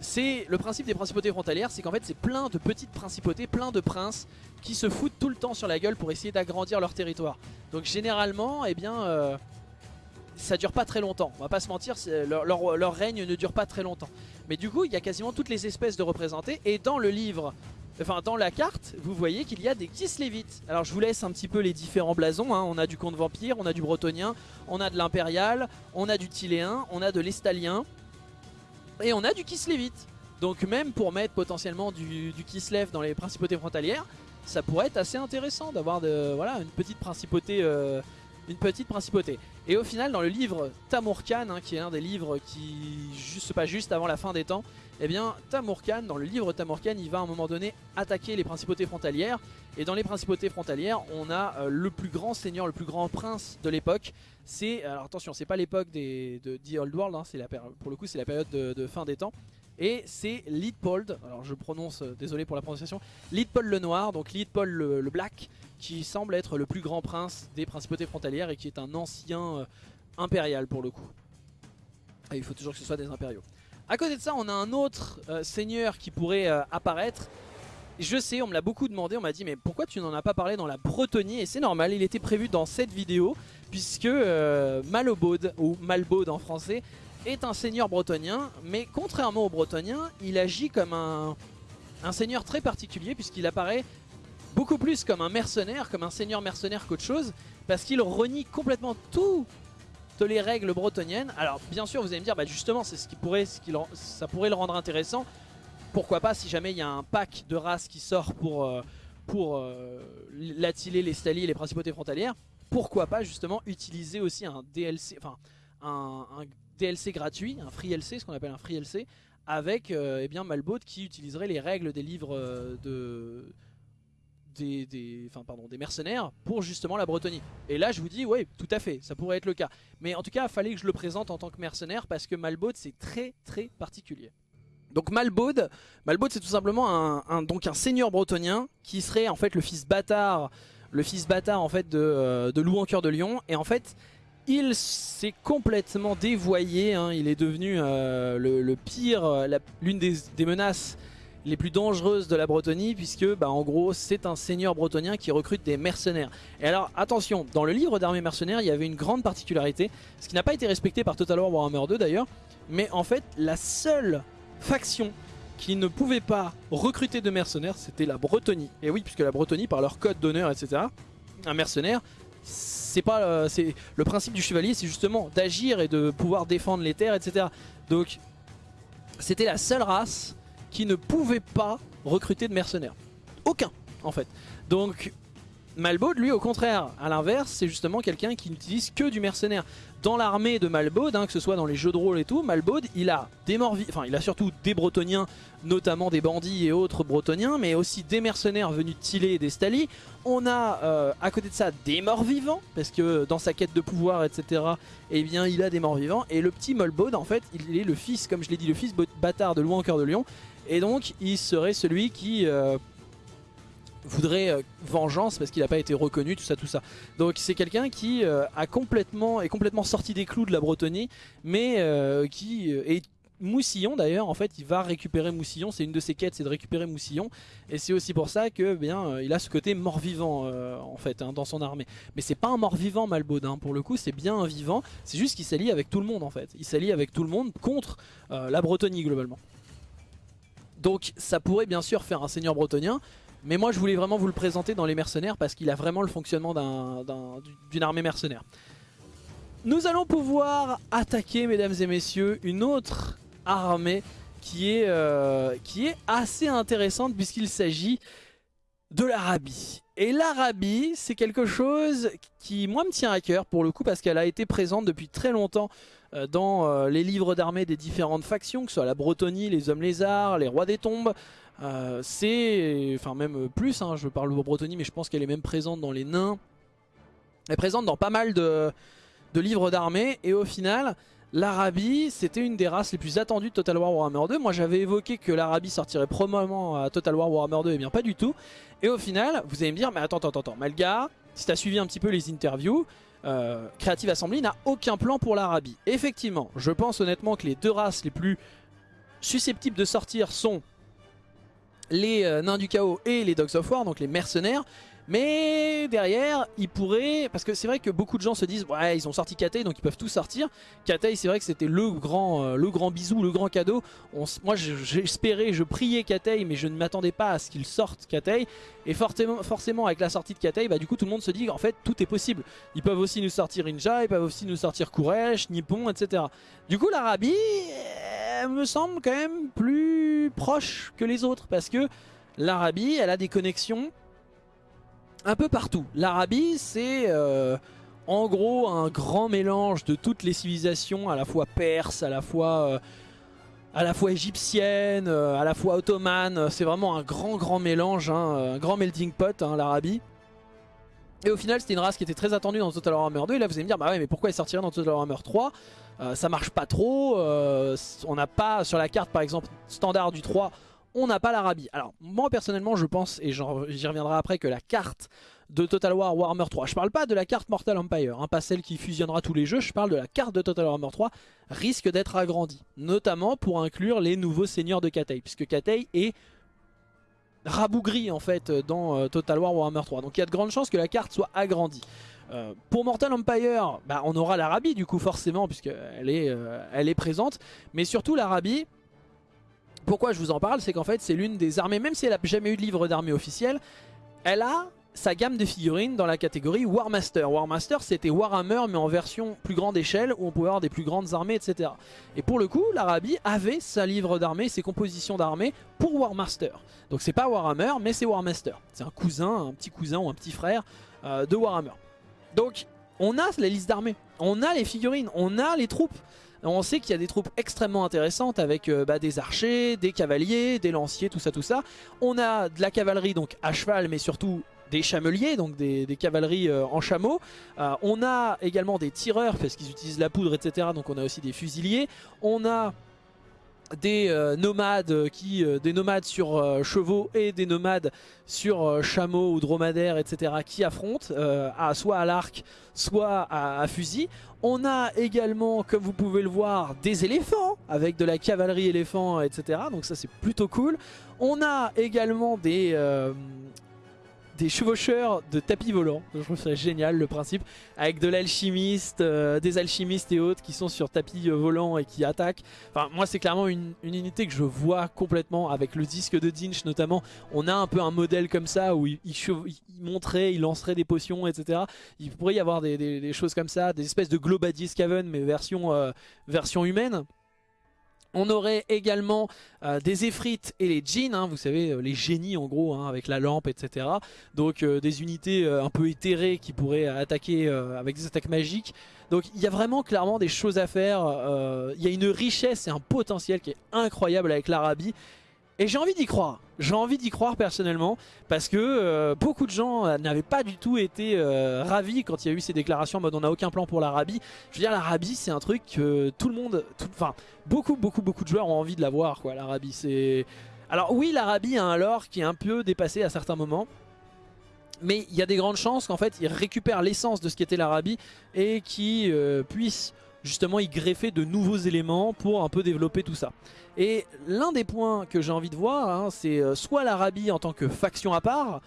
c'est le principe des principautés frontalières, c'est qu'en fait c'est plein de petites principautés, plein de princes qui se foutent tout le temps sur la gueule pour essayer d'agrandir leur territoire. Donc généralement, eh bien, euh, ça dure pas très longtemps. On va pas se mentir, leur, règne ne dure pas très longtemps. Mais du coup, il y a quasiment toutes les espèces de représentés. Et dans le livre, enfin dans la carte, vous voyez qu'il y a des Kislevites. Alors je vous laisse un petit peu les différents blasons. Hein. On a du comte vampire, on a du bretonien, on a de l'impérial, on a du tiléen, on a de l'estalien. Et on a du Kislevite. Donc même pour mettre potentiellement du, Kislev dans les principautés frontalières, ça pourrait être assez intéressant d'avoir voilà, une petite principauté. Euh, une petite principauté. Et au final, dans le livre Tamurkan, hein, qui est un des livres qui juste pas juste avant la fin des temps, eh bien Tamurkan, dans le livre Tamurkan, il va à un moment donné attaquer les principautés frontalières. Et dans les principautés frontalières, on a euh, le plus grand seigneur, le plus grand prince de l'époque. C'est, alors attention, c'est pas l'époque de The Old World, hein, pour le coup c'est la période de, fin des temps. Et c'est Leadpold, alors je prononce, euh, désolé pour la prononciation, Leadpold le noir, donc Leadpold le, le black, qui semble être le plus grand prince des principautés frontalières et qui est un ancien euh, impérial pour le coup. Il faut toujours que ce soit des impériaux. A côté de ça, on a un autre euh, seigneur qui pourrait euh, apparaître. Je sais, on me l'a beaucoup demandé, on m'a dit mais pourquoi tu n'en as pas parlé dans la Bretonie Et c'est normal, il était prévu dans cette vidéo puisque Malobod, ou Malbod en français, est un seigneur bretonien. Mais contrairement aux bretoniens, il agit comme un seigneur très particulier puisqu'il apparaît beaucoup plus comme un mercenaire, comme un seigneur mercenaire qu'autre chose, parce qu'il renie complètement toutes les règles bretoniennes. Alors bien sûr vous allez me dire, bah justement c'est ce qui pourrait, ça pourrait le rendre intéressant. Pourquoi pas si jamais il y a un pack de races qui sort pour, euh, pour les Stali et les principautés frontalières, pourquoi pas justement utiliser aussi un DLC, enfin un, DLC gratuit, un free LC, ce qu'on appelle un free LC, avec euh, eh bien Malbot qui utiliserait les règles des livres euh, de des, pardon, des mercenaires pour justement la Bretonie. Et là je vous dis ouais tout à fait ça pourrait être le cas. Mais en tout cas il fallait que je le présente en tant que mercenaire parce que Malbaud c'est très très particulier. Donc Malbaud, Malbaud c'est tout simplement un, donc un seigneur bretonien qui serait en fait le fils bâtard, le fils bâtard en fait de, euh, de Loup en cœur de lion. Et en fait il s'est complètement dévoyé, hein. il est devenu euh, le, pire, l'une des, des menaces les plus dangereuses de la Bretonie puisque bah, en gros c'est un seigneur bretonien qui recrute des mercenaires. Et alors attention, dans le livre d'armée mercenaires il y avait une grande particularité, ce qui n'a pas été respecté par Total War Warhammer 2 d'ailleurs, mais en fait la seule faction qui ne pouvait pas recruter de mercenaires c'était la Bretonie. Et oui puisque la Bretonie par leur code d'honneur etc, un mercenaire c'est pas euh, le principe du chevalier c'est justement d'agir et de pouvoir défendre les terres etc. Donc c'était la seule race qui ne pouvait pas recruter de mercenaires. Aucun, en fait. Donc, Malbaud, lui, au contraire, à l'inverse, c'est justement quelqu'un qui n'utilise que du mercenaire. Dans l'armée de Malbaud, hein, que ce soit dans les jeux de rôle et tout, Malbaud, il a des enfin il a surtout des bretoniens, notamment des bandits et autres bretoniens, mais aussi des mercenaires venus de Tillet et d'Estali. On a euh, à côté de ça des morts vivants, parce que dans sa quête de pouvoir, etc., eh bien il a des morts vivants. Et le petit Malbaud, en fait, il est le fils, comme je l'ai dit, le fils bâtard de Louis en cœur de lion, et donc il serait celui qui euh, voudrait euh, vengeance parce qu'il n'a pas été reconnu, tout ça, tout ça. Donc c'est quelqu'un qui euh, a complètement, est complètement sorti des clous de la Bretonie, mais qui est Moussillon d'ailleurs, en fait, il va récupérer Moussillon. C'est une de ses quêtes, c'est de récupérer Moussillon. Et c'est aussi pour ça que bien, il a ce côté mort-vivant en fait hein, dans son armée. Mais c'est pas un mort-vivant Malbaud, hein, pour le coup, c'est bien un vivant. C'est juste qu'il s'allie avec tout le monde en fait. Il s'allie avec tout le monde contre la Bretonie globalement. Donc ça pourrait bien sûr faire un seigneur bretonien, mais moi je voulais vraiment vous le présenter dans les mercenaires parce qu'il a vraiment le fonctionnement d'une armée mercenaire. Nous allons pouvoir attaquer, mesdames et messieurs, une autre armée qui est, euh, qui est assez intéressante puisqu'il s'agit de l'Arabie. Et l'Arabie, c'est quelque chose qui, moi, me tient à cœur pour le coup parce qu'elle a été présente depuis très longtemps dans euh, les livres d'armée des différentes factions, que ce soit la Bretonie, les Hommes Lézards, les Rois des Tombes. Euh, c'est, enfin même plus, hein, je parle de Bretonie, mais je pense qu'elle est même présente dans les Nains. Elle est présente dans pas mal de, livres d'armée, et au final, l'Arabie, c'était une des races les plus attendues de Total War Warhammer 2. Moi, j'avais évoqué que l'Arabie sortirait probablement à Total War Warhammer 2, et bien pas du tout. Et au final, vous allez me dire, mais attends, attends, attends, Malga, si tu as suivi un petit peu les interviews, euh, Creative Assembly n'a aucun plan pour l'Arabie. Effectivement, je pense honnêtement que les deux races les plus susceptibles de sortir sont les euh, nains du chaos et les dogs of war, donc les mercenaires. Mais derrière, ils pourraient... Parce que c'est vrai que beaucoup de gens se disent Ouais, ils ont sorti Katei, donc ils peuvent tout sortir. Katei, c'est vrai que c'était le grand euh, le grand bisou, le grand cadeau. moi, j'espérais, je priais Katei, mais je ne m'attendais pas à ce qu'il sorte Katei. Et forcément, avec la sortie de Katei, bah, du coup, tout le monde se dit En fait, tout est possible. Ils peuvent aussi nous sortir Inja, ils peuvent aussi nous sortir Kuresh, Nippon, etc. Du coup, l'Arabie me semble quand même plus proche que les autres. Parce que l'Arabie, elle a des connexions un peu partout. L'Arabie, c'est euh, en gros un grand mélange de toutes les civilisations, à la fois perse, à la fois, euh, à la fois égyptienne, euh, à la fois ottomane. C'est vraiment un grand grand mélange, hein, un grand melting pot, hein, l'Arabie. Et au final, c'était une race qui était très attendue dans Total Warhammer 2. Et là, vous allez me dire, bah ouais, mais pourquoi elle sortirait dans Total Warhammer 3 Ça marche pas trop. on n'a pas sur la carte, par exemple, standard du 3 on n'a pas l'Arabie. Alors moi personnellement je pense, et j'y reviendrai après, que la carte de Total War Warhammer 3, je parle pas de la carte Mortal Empire, hein, pas celle qui fusionnera tous les jeux, je parle de la carte de Total Warhammer 3, risque d'être agrandie. Notamment pour inclure les nouveaux seigneurs de Katei, puisque Katei est rabougri en fait dans euh, Total War Warhammer 3. Donc il y a de grandes chances que la carte soit agrandie. Euh, pour Mortal Empire, bah, on aura l'Arabie du coup forcément puisqu'elle euh, est présente. Mais surtout l'Arabie, pourquoi je vous en parle C'est qu'en fait c'est l'une des armées, même si elle n'a jamais eu de livre d'armée officiel, elle a sa gamme de figurines dans la catégorie Warmaster. Warmaster c'était Warhammer mais en version plus grande échelle où on pouvait avoir des plus grandes armées etc. Et pour le coup l'Arabie avait sa livre d'armée, ses compositions d'armée pour Warmaster. Donc c'est pas Warhammer mais c'est Warmaster. C'est un cousin, un petit cousin ou un petit frère euh, de Warhammer. Donc on a la liste d'armées, on a les figurines, on a les troupes. On sait qu'il y a des troupes extrêmement intéressantes avec euh, bah, des archers, des cavaliers, des lanciers, tout ça, tout ça. On a de la cavalerie donc à cheval, mais surtout des chameliers, donc des, cavaleries euh, en chameau. Euh, on a également des tireurs parce qu'ils utilisent la poudre, etc. Donc on a aussi des fusiliers. On a des euh, nomades qui euh, des nomades sur euh, chevaux et des nomades sur chameaux ou dromadaires etc qui affrontent à, soit à l'arc soit à, fusil. On a également comme vous pouvez le voir des éléphants avec de la cavalerie éléphant etc donc ça c'est plutôt cool. On a également des des chevaucheurs de tapis volants. Je trouve ça génial le principe. Avec de l'alchimiste, euh, des alchimistes et autres qui sont sur tapis euh, volants et qui attaquent. Enfin, moi, c'est clairement une, unité que je vois complètement avec le disque de Dinch notamment. On a un peu un modèle comme ça où il, montrait, il lancerait des potions, etc. Il pourrait y avoir des, choses comme ça, des espèces de Globadier Scaven mais version, euh, version humaine. On aurait également euh, des Ephrites et les djinns, hein, vous savez, euh, les génies en gros, hein, avec la lampe, etc. Donc euh, des unités un peu éthérées qui pourraient attaquer avec des attaques magiques. Donc il y a vraiment clairement des choses à faire. Il y a une richesse et un potentiel qui est incroyable avec l'Arabie. Et j'ai envie d'y croire. J'ai envie d'y croire personnellement parce que euh, beaucoup de gens euh, n'avaient pas du tout été euh, ravis quand il y a eu ces déclarations en mode on n'a aucun plan pour l'Arabie. Je veux dire l'Arabie c'est un truc que tout le monde, enfin beaucoup beaucoup beaucoup de joueurs ont envie de l'avoir quoi l'Arabie. c'est Alors oui l'Arabie a un lore qui est un peu dépassé à certains moments. Mais il y a des grandes chances qu'en fait il récupère l'essence de ce qu'était l'Arabie et qui puisse justement y greffer de nouveaux éléments pour un peu développer tout ça. Et l'un des points que j'ai envie de voir, hein, c'est euh, soit l'Arabie en tant que faction à part,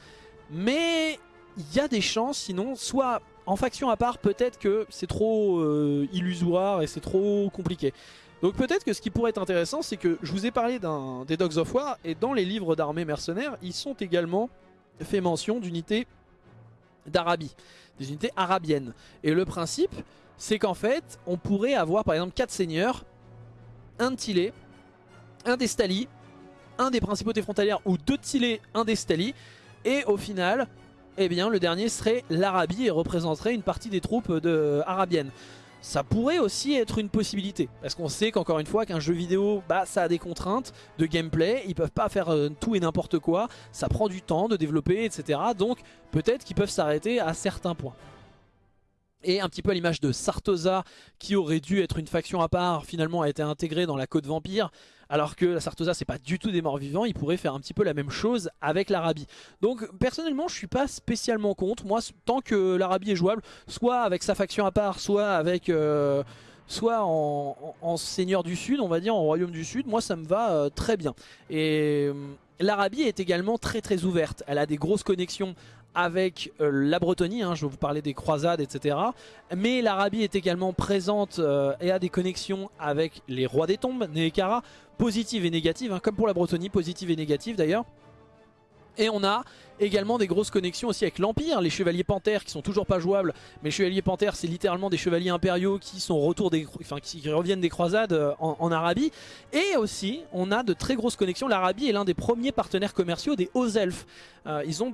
mais il y a des chances sinon, soit en faction à part, peut-être que c'est trop euh, illusoire et c'est trop compliqué. Donc peut-être que ce qui pourrait être intéressant, c'est que je vous ai parlé des Dogs of War, et dans les livres d'armée mercenaires, ils sont également fait mention d'unités d'Arabie, des unités arabiennes. Et le principe, c'est qu'en fait, on pourrait avoir par exemple 4 seigneurs, un Tilé, un des Stali, un des principautés frontalières ou deux Tilé, un des Stali, et au final, eh bien, le dernier serait l'Arabie et représenterait une partie des troupes de, arabiennes. Ça pourrait aussi être une possibilité, parce qu'on sait qu'encore une fois qu'un jeu vidéo, bah, ça a des contraintes de gameplay, ils peuvent pas faire euh, tout et n'importe quoi, ça prend du temps de développer, etc. Donc peut-être qu'ils peuvent s'arrêter à certains points. Et un petit peu à l'image de Sartosa, qui aurait dû être une faction à part, finalement a été intégrée dans la Côte Vampire, alors que la Sartosa c'est pas du tout des morts vivants, il pourrait faire un petit peu la même chose avec l'Arabie. Donc personnellement je suis pas spécialement contre, moi tant que l'Arabie est jouable, soit avec sa faction à part, soit avec... Euh, soit en, seigneur du sud, on va dire, en royaume du sud, moi ça me va très bien. Et l'Arabie est également très très ouverte, elle a des grosses connexions avec euh, la Bretonie, hein, je vais vous parler des croisades, etc. Mais l'Arabie est également présente euh, et a des connexions avec les rois des tombes, Neekara, positives et négatives, hein, comme pour la Bretonie, positives et négatives d'ailleurs. Et on a également des grosses connexions aussi avec l'Empire, les chevaliers panthères qui sont toujours pas jouables, mais chevaliers panthères c'est littéralement des chevaliers impériaux qui sont retour des, enfin, qui reviennent des croisades euh, en, Arabie. Et aussi on a de très grosses connexions, l'Arabie est l'un des premiers partenaires commerciaux des hauts elfes. Euh, ils ont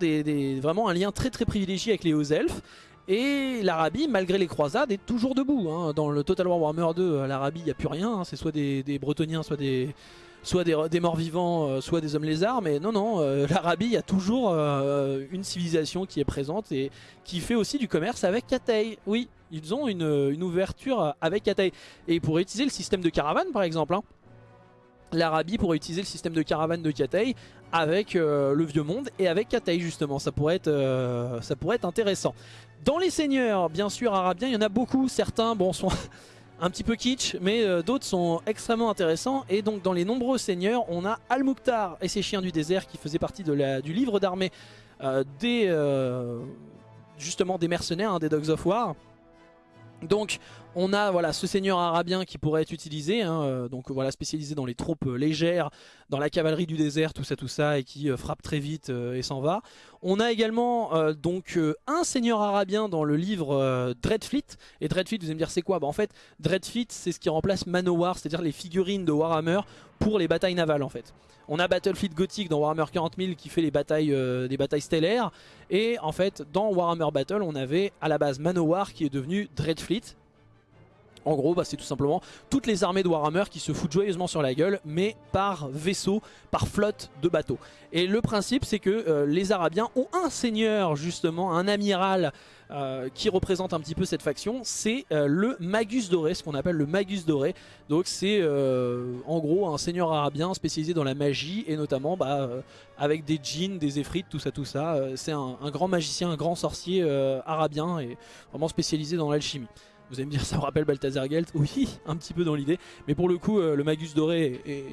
vraiment un lien très très privilégié avec les hauts elfes. Et l'Arabie, malgré les croisades, est toujours debout. Hein. Dans le Total War Warhammer 2, l'Arabie, il n'y a plus rien. Hein. C'est soit des, des, soit des, soit des, morts vivants, euh, soit des hommes lézards, mais non, non, euh, l'Arabie, il y a toujours euh, une civilisation qui est présente et qui fait aussi du commerce avec Cathay. Oui, ils ont une, ouverture avec Cathay. Et pour utiliser le système de caravane, par exemple, hein, l'Arabie pourrait utiliser le système de caravane de Cathay avec le Vieux Monde et avec Cathay, justement. Ça pourrait, être, ça pourrait être intéressant. Dans les seigneurs, bien sûr, arabiens, il y en a beaucoup. Certains, bon, sont un petit peu kitsch, mais euh, d'autres sont extrêmement intéressants. Et donc dans les nombreux seigneurs, on a Al-Mukhtar et ses chiens du désert qui faisaient partie du livre d'armée euh, des euh, justement des mercenaires, hein, des Dogs of War. Donc on a voilà ce seigneur arabien qui pourrait être utilisé, hein, euh, donc voilà spécialisé dans les troupes euh, légères, dans la cavalerie du désert, tout ça tout ça, et qui euh, frappe très vite et s'en va. On a également donc un seigneur arabien dans le livre Dreadfleet. Et Dreadfleet, vous allez me dire c'est quoi? Bah, En fait, Dreadfleet c'est ce qui remplace Manowar, c'est-à-dire les figurines de Warhammer pour les batailles navales en fait. On a Battlefleet Gothic dans Warhammer 40 000 qui fait les batailles, des batailles stellaires. Et en fait, dans Warhammer Battle, on avait à la base Manowar qui est devenu Dreadfleet. En gros, bah, c'est tout simplement toutes les armées de Warhammer qui se foutent joyeusement sur la gueule, mais par vaisseau, par flotte de bateaux. Et le principe, c'est que euh, les Arabiens ont un seigneur, justement, un amiral euh, qui représente un petit peu cette faction. C'est euh, le Magus Doré, ce qu'on appelle le Magus Doré. Donc c'est en gros un seigneur arabien spécialisé dans la magie, et notamment bah, avec des djinns, des effrites, tout ça, tout ça. c'est un, un, grand magicien, un grand sorcier arabien, et vraiment spécialisé dans l'alchimie. Vous allez me dire ça me rappelle Balthazar Gelt. Oui, un petit peu dans l'idée. Mais pour le coup, euh, le Magus doré est,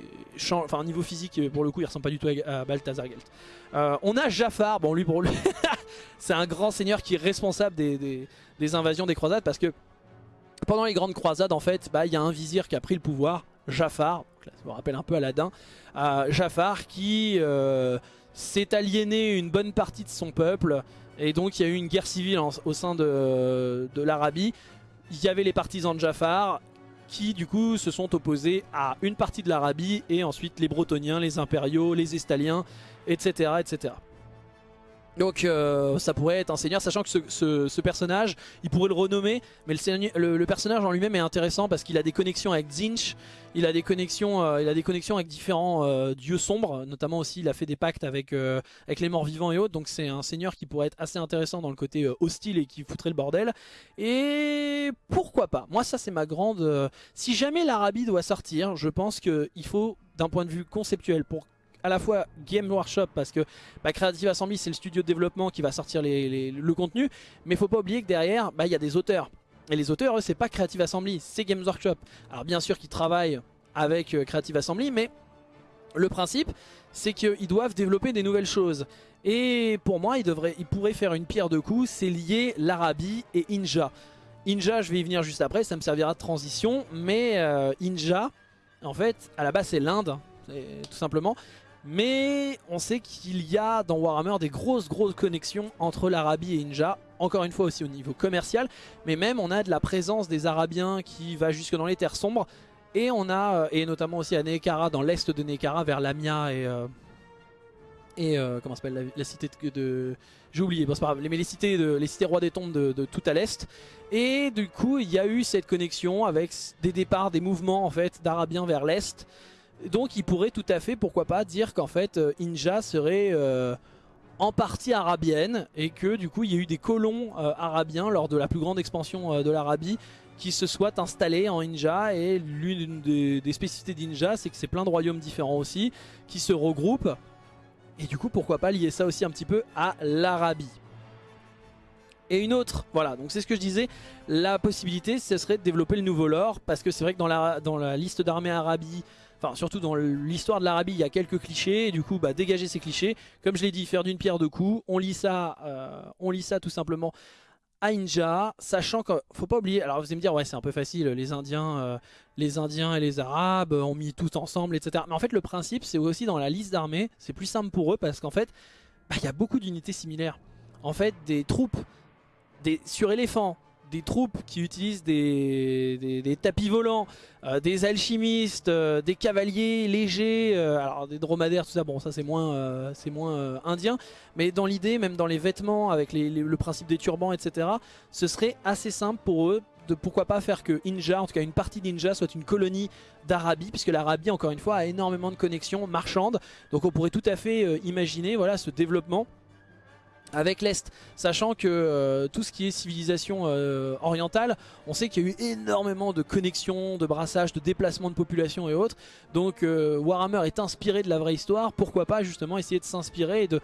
enfin niveau physique, pour le coup, il ressemble pas du tout à, Balthazar Gelt. Euh, on a Jafar, bon lui pour lui, c'est un grand seigneur qui est responsable des, invasions des croisades parce que pendant les grandes croisades, en fait, bah, il y a un vizir qui a pris le pouvoir, Jafar, ça me rappelle un peu Aladdin, euh, Jafar qui s'est aliéné une bonne partie de son peuple. Et donc il y a eu une guerre civile au sein de l'Arabie il y avait les partisans de Jafar qui du coup se sont opposés à une partie de l'Arabie et ensuite les Bretoniens, les Impériaux, les Estaliens, etc. etc. Donc euh, ça pourrait être un seigneur, sachant que ce, personnage, il pourrait le renommer, mais le, personnage en lui-même est intéressant parce qu'il a des connexions avec Zinch, il a des connexions, euh, avec différents euh, dieux sombres, notamment aussi il a fait des pactes avec, avec les morts vivants et autres, donc c'est un seigneur qui pourrait être assez intéressant dans le côté hostile et qui foutrait le bordel. Et pourquoi pas? Moi ça c'est ma grande... si jamais l'Arabie doit sortir, je pense qu'il faut d'un point de vue conceptuel pour à la fois Game Workshop parce que bah, Creative Assembly c'est le studio de développement qui va sortir le contenu mais faut pas oublier que derrière bah, il y a des auteurs. Et les auteurs c'est pas Creative Assembly c'est Games Workshop. Alors bien sûr qu'ils travaillent avec euh, Creative Assembly mais le principe c'est qu'ils doivent développer des nouvelles choses. Et pour moi ils, devraient, ils pourraient faire une pierre de coups c'est lier l'Arabie et Inja. Inja je vais y venir juste après ça me servira de transition mais euh, Inja en fait à la base c'est l'Inde tout simplement mais on sait qu'il y a dans Warhammer des grosses grosses connexions entre l'Arabie et Inja. Encore une fois aussi au niveau commercial. Mais même on a de la présence des Arabiens qui va jusque dans les terres sombres. Et on a, euh, et notamment aussi à Nekara, dans l'est de Nekara, vers Lamia et... Euh, et euh, comment s'appelle la, cité de... J'ai oublié, bon, c'est pas grave, mais les cités, de, les cités rois des tombes de, de tout à l'est. Et du coup, il y a eu cette connexion avec des départs, des mouvements en fait d'Arabiens vers l'est. Donc il pourrait tout à fait, pourquoi pas, dire qu'en fait euh, Inja serait euh, en partie arabienne et que du coup il y a eu des colons euh, arabiens lors de la plus grande expansion de l'Arabie qui se soient installés en Inja et l'une des, spécificités d'Inja c'est que c'est plein de royaumes différents aussi qui se regroupent et du coup pourquoi pas lier ça aussi un petit peu à l'Arabie. Et une autre, voilà, donc c'est ce que je disais, la possibilité ce serait de développer le nouveau lore, parce que c'est vrai que dans la, dans la liste d'armées Arabie, enfin surtout dans l'histoire de l'Arabie, il y a quelques clichés, et du coup bah, dégager ces clichés, comme je l'ai dit, faire d'une pierre deux coups, on lit ça, euh, on lit ça tout simplement à Inja, sachant qu'il faut pas oublier, alors vous allez me dire ouais c'est un peu facile, les Indiens, euh, les Indiens et les Arabes ont mis tout ensemble, etc. Mais en fait le principe c'est aussi dans la liste d'armées, c'est plus simple pour eux parce qu'en fait bah, il y a beaucoup d'unités similaires. En fait des troupes des, sur éléphants, des troupes qui utilisent des, tapis volants, euh, des alchimistes, euh, des cavaliers légers, euh, alors des dromadaires, tout ça, bon ça c'est moins, moins indien, mais dans l'idée, même dans les vêtements, avec le principe des turbans, etc., ce serait assez simple pour eux de pourquoi pas faire que Inja, en tout cas une partie d'Inja, soit une colonie d'Arabie, puisque l'Arabie, encore une fois, a énormément de connexions marchandes, donc on pourrait tout à fait imaginer voilà, ce développement avec l'Est, sachant que euh, tout ce qui est civilisation euh, orientale, on sait qu'il y a eu énormément de connexions, de brassages, de déplacements de population et autres. Donc euh, Warhammer est inspiré de la vraie histoire, pourquoi pas justement essayer de s'inspirer et de...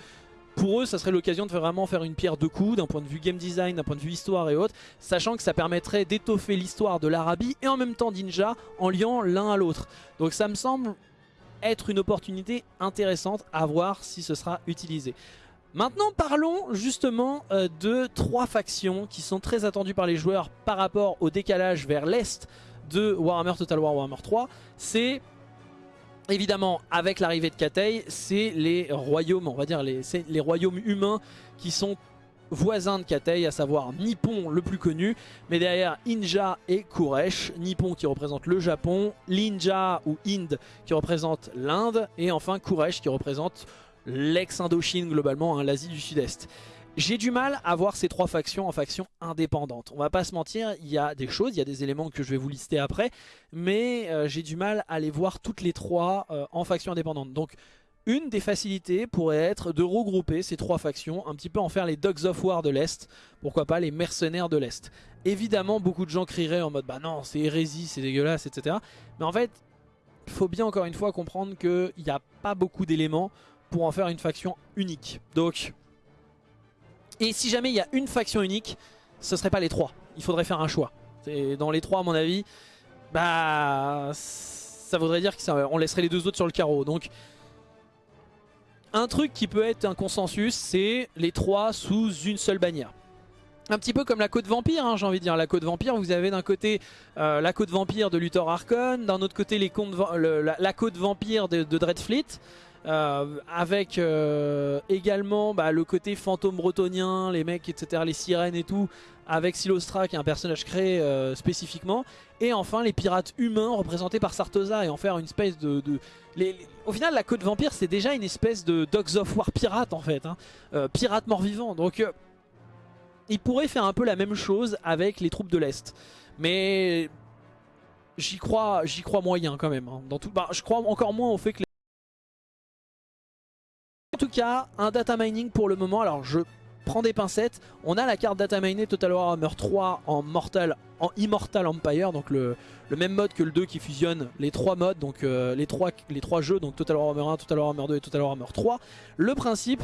Pour eux, ça serait l'occasion de vraiment faire une pierre deux coups d'un point de vue game design, d'un point de vue histoire et autres, sachant que ça permettrait d'étoffer l'histoire de l'Arabie et en même temps d'Inja en liant l'un à l'autre. Donc ça me semble être une opportunité intéressante à voir si ce sera utilisé. Maintenant parlons justement euh, de trois factions qui sont très attendues par les joueurs par rapport au décalage vers l'est de Warhammer Total War Warhammer 3. C'est évidemment avec l'arrivée de Katei, c'est les royaumes, on va dire les, royaumes humains qui sont voisins de Katei, à savoir Nippon le plus connu, mais derrière Inja et Kuresh, Nippon qui représente le Japon, l'Inja ou Inde qui représente l'Inde, et enfin Kuresh qui représente l'ex-Indochine globalement, hein, l'Asie du Sud-Est. J'ai du mal à voir ces trois factions en factions indépendantes. On va pas se mentir, il y a des choses, il y a des éléments que je vais vous lister après, mais euh, j'ai du mal à les voir toutes les trois euh, en factions indépendantes. Donc une des facilités pourrait être de regrouper ces trois factions, un petit peu en faire les Dogs of War de l'Est, pourquoi pas les mercenaires de l'Est. Évidemment, beaucoup de gens crieraient en mode « bah non, c'est hérésie, c'est dégueulasse, etc. » Mais en fait, il faut bien encore une fois comprendre qu'il n'y a pas beaucoup d'éléments pour en faire une faction unique. Donc, et si jamais il y a une faction unique, ce serait pas les trois. Il faudrait faire un choix. Dans les trois, à mon avis, bah, ça voudrait dire qu'on laisserait les deux autres sur le carreau. Donc, un truc qui peut être un consensus, c'est les trois sous une seule bannière. Un petit peu comme la côte vampire, hein, j'ai envie de dire. La côte vampire, vous avez d'un côté euh, la côte vampire de Luthor Archon, d'un autre côté la, côte vampire de Dreadfleet. Euh, avec euh, également bah, le côté fantôme bretonien, les mecs, etc., les sirènes et tout, avec Silostra qui est un personnage créé euh, spécifiquement, et enfin les pirates humains représentés par Sartosa et en faire une espèce de... Au final la côte vampire c'est déjà une espèce de Dogs of War pirate en fait, hein. pirate mort-vivant, donc il pourrait faire un peu la même chose avec les troupes de l'Est, mais j'y crois, crois moyen quand même, hein. dans tout... Bah, je crois encore moins au fait que les tout cas, un data mining pour le moment. Alors, je prends des pincettes. On a la carte data mining Total Warhammer 3 en Mortal, en Immortal Empire, donc le, même mode que le 2 qui fusionne les trois modes, donc euh, les, trois, les trois jeux, donc Total Warhammer 1, Total Warhammer 2 et Total Warhammer 3. Le principe,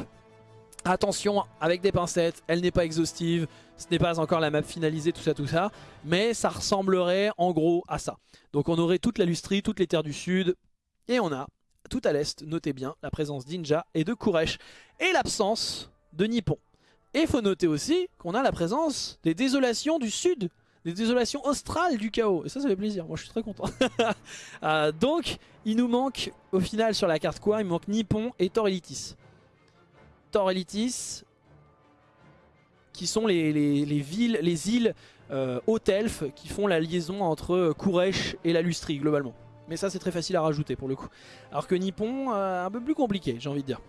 attention, avec des pincettes, elle n'est pas exhaustive, ce n'est pas encore la map finalisée, tout ça, tout ça, mais ça ressemblerait en gros à ça. Donc on aurait toute la lustrie, toutes les terres du sud, et on a tout à l'est, notez bien la présence d'Inja et de Kuresh et l'absence de Nippon. Et il faut noter aussi qu'on a la présence des désolations du sud, des désolations australes du chaos. Et ça, ça fait plaisir, moi je suis très content. Euh, donc, il nous manque au final sur la carte quoi Il manque Nippon et Torelitis. Torelitis, qui sont les, villes, les îles euh, elfes qui font la liaison entre Kuresh et la Lustrie globalement. Mais ça c'est très facile à rajouter pour le coup. Alors que Nippon, euh, un peu plus compliqué j'ai envie de dire.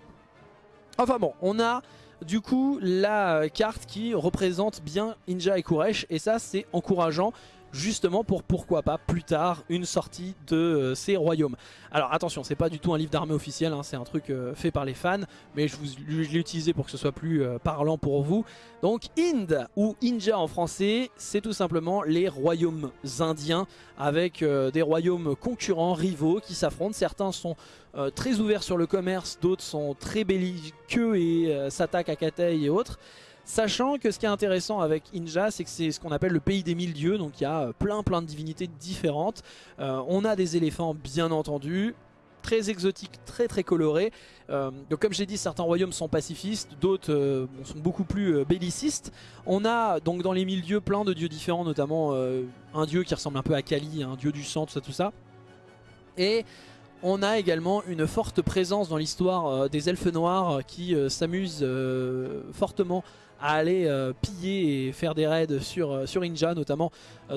Enfin bon, on a du coup la carte qui représente bien Inja et Kuresh et ça c'est encourageant justement pour pourquoi pas plus tard une sortie de euh, ces royaumes. Alors attention, c'est pas du tout un livre d'armée officiel, hein, c'est un truc euh, fait par les fans, mais je, l'ai utilisé pour que ce soit plus euh, parlant pour vous. Donc Ind ou Inja en français, c'est tout simplement les royaumes indiens avec des royaumes concurrents, rivaux qui s'affrontent. Certains sont très ouverts sur le commerce, d'autres sont très belliqueux et s'attaquent à Katei et autres. Sachant que ce qui est intéressant avec Inja, c'est que c'est ce qu'on appelle le pays des mille dieux, donc il y a plein plein de divinités différentes. on a des éléphants bien entendu, très exotiques, très très colorés. donc comme j'ai dit, certains royaumes sont pacifistes, d'autres sont beaucoup plus bellicistes. On a donc dans les mille dieux plein de dieux différents, notamment un dieu qui ressemble un peu à Kali, un dieu du sang, tout ça, tout ça. Et on a également une forte présence dans l'histoire euh, des elfes noirs euh, qui euh, s'amusent fortement à aller piller et faire des raids sur, sur Inja notamment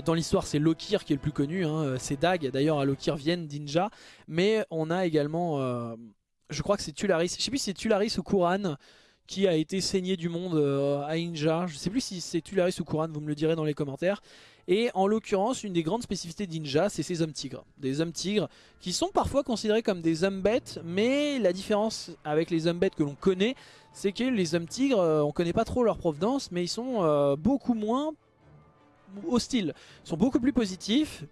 dans l'histoire c'est Lokir qui est le plus connu hein, ces dagues d'ailleurs à Lokir viennent d'Inja mais on a également je crois que c'est Tularis. Je sais plus si c'est Tularis ou Kuran qui a été saigné du monde à Inja je sais plus si c'est Tularis ou Kuran vous me le direz dans les commentaires et en l'occurrence, une des grandes spécificités d'Inja, c'est ces hommes tigres. Des hommes tigres qui sont parfois considérés comme des hommes bêtes, mais la différence avec les hommes bêtes que l'on connaît, c'est que les hommes tigres, euh, on connaît pas trop leur provenance, mais ils sont euh, beaucoup moins hostiles. Ils sont beaucoup plus positifs,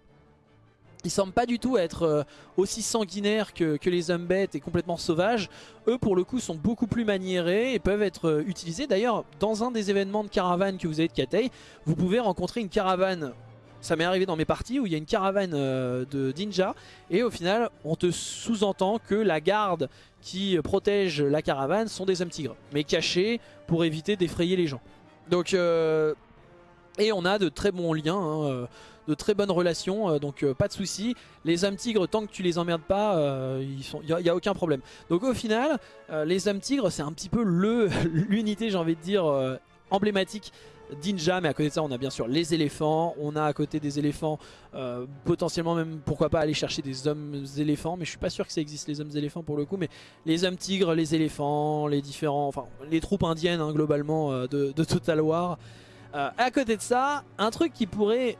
ils semblent pas du tout être euh, aussi sanguinaires que, les hommes bêtes et complètement sauvages. Eux pour le coup sont beaucoup plus maniérés et peuvent être euh, utilisés. D'ailleurs dans un des événements de caravane que vous avez de Katei, vous pouvez rencontrer une caravane ça m'est arrivé dans mes parties où il y a une caravane euh, de ninja et au final on te sous-entend que la garde qui protège la caravane sont des hommes tigres mais cachés pour éviter d'effrayer les gens. Donc et on a de très bons liens hein, de très bonnes relations, euh, donc euh, pas de soucis. Les hommes tigres, tant que tu les emmerdes pas, euh, il n'y a, aucun problème. Donc au final, les hommes tigres, c'est un petit peu l'unité, j'ai envie de dire, emblématique d'Inja, mais à côté de ça on a bien sûr les éléphants, on a à côté des éléphants potentiellement même pourquoi pas aller chercher des hommes éléphants, mais je suis pas sûr que ça existe les hommes éléphants pour le coup, mais les hommes tigres, les éléphants, les différents, enfin les troupes indiennes hein, globalement de, de, Total War. à côté de ça, un truc qui pourrait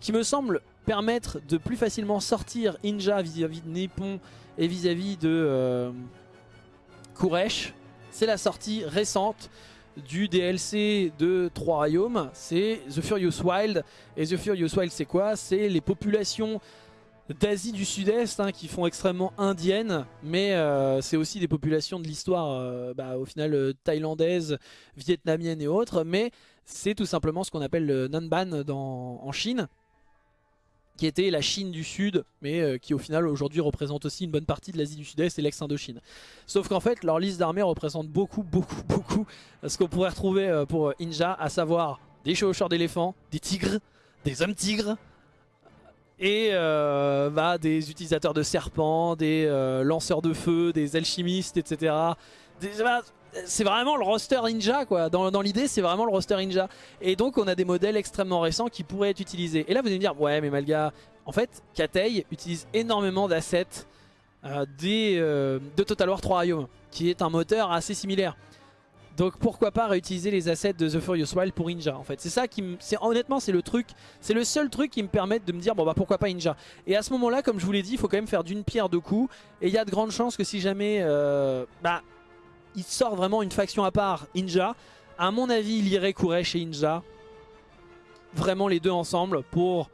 qui me semble permettre de plus facilement sortir Inja vis-à-vis de Nippon et vis-à-vis de euh, Kuresh. C'est la sortie récente du DLC de Trois Royaumes, c'est The Furious Wild. Et The Furious Wild c'est quoi? C'est les populations d'Asie du Sud-Est hein, qui font extrêmement indiennes, mais euh, c'est aussi des populations de l'histoire euh, bah, au final thaïlandaise, vietnamienne et autres, mais c'est tout simplement ce qu'on appelle le Nanban dans, en Chine qui était la Chine du Sud, mais euh, qui au final aujourd'hui représente aussi une bonne partie de l'Asie du Sud-Est et l'ex-Indochine. Sauf qu'en fait, leur liste d'armées représente beaucoup, beaucoup, beaucoup ce qu'on pourrait retrouver euh, pour euh, Inja, à savoir des chevaucheurs d'éléphants, des tigres, des hommes tigres, et bah, des utilisateurs de serpents, des lanceurs de feu, des alchimistes, etc. Bah, c'est vraiment le roster ninja quoi. Dans, l'idée c'est vraiment le roster ninja. Et donc on a des modèles extrêmement récents qui pourraient être utilisés. Et là vous allez me dire ouais mais Malga, en fait Katei utilise énormément d'assets euh, euh, de Total War 3 Royaumes qui est un moteur assez similaire. Donc pourquoi pas réutiliser les assets de The Furious Wild pour Ninja en fait. C'est ça qui me... Honnêtement c'est le truc, c'est le seul truc qui me permet de me dire bon bah pourquoi pas Ninja. Et à ce moment là comme je vous l'ai dit il faut quand même faire d'une pierre deux coups. Et il y a de grandes chances que si jamais euh, bah il sort vraiment une faction à part, Inja. À mon avis, il irait Kuresh et Inja. Vraiment les deux ensemble pour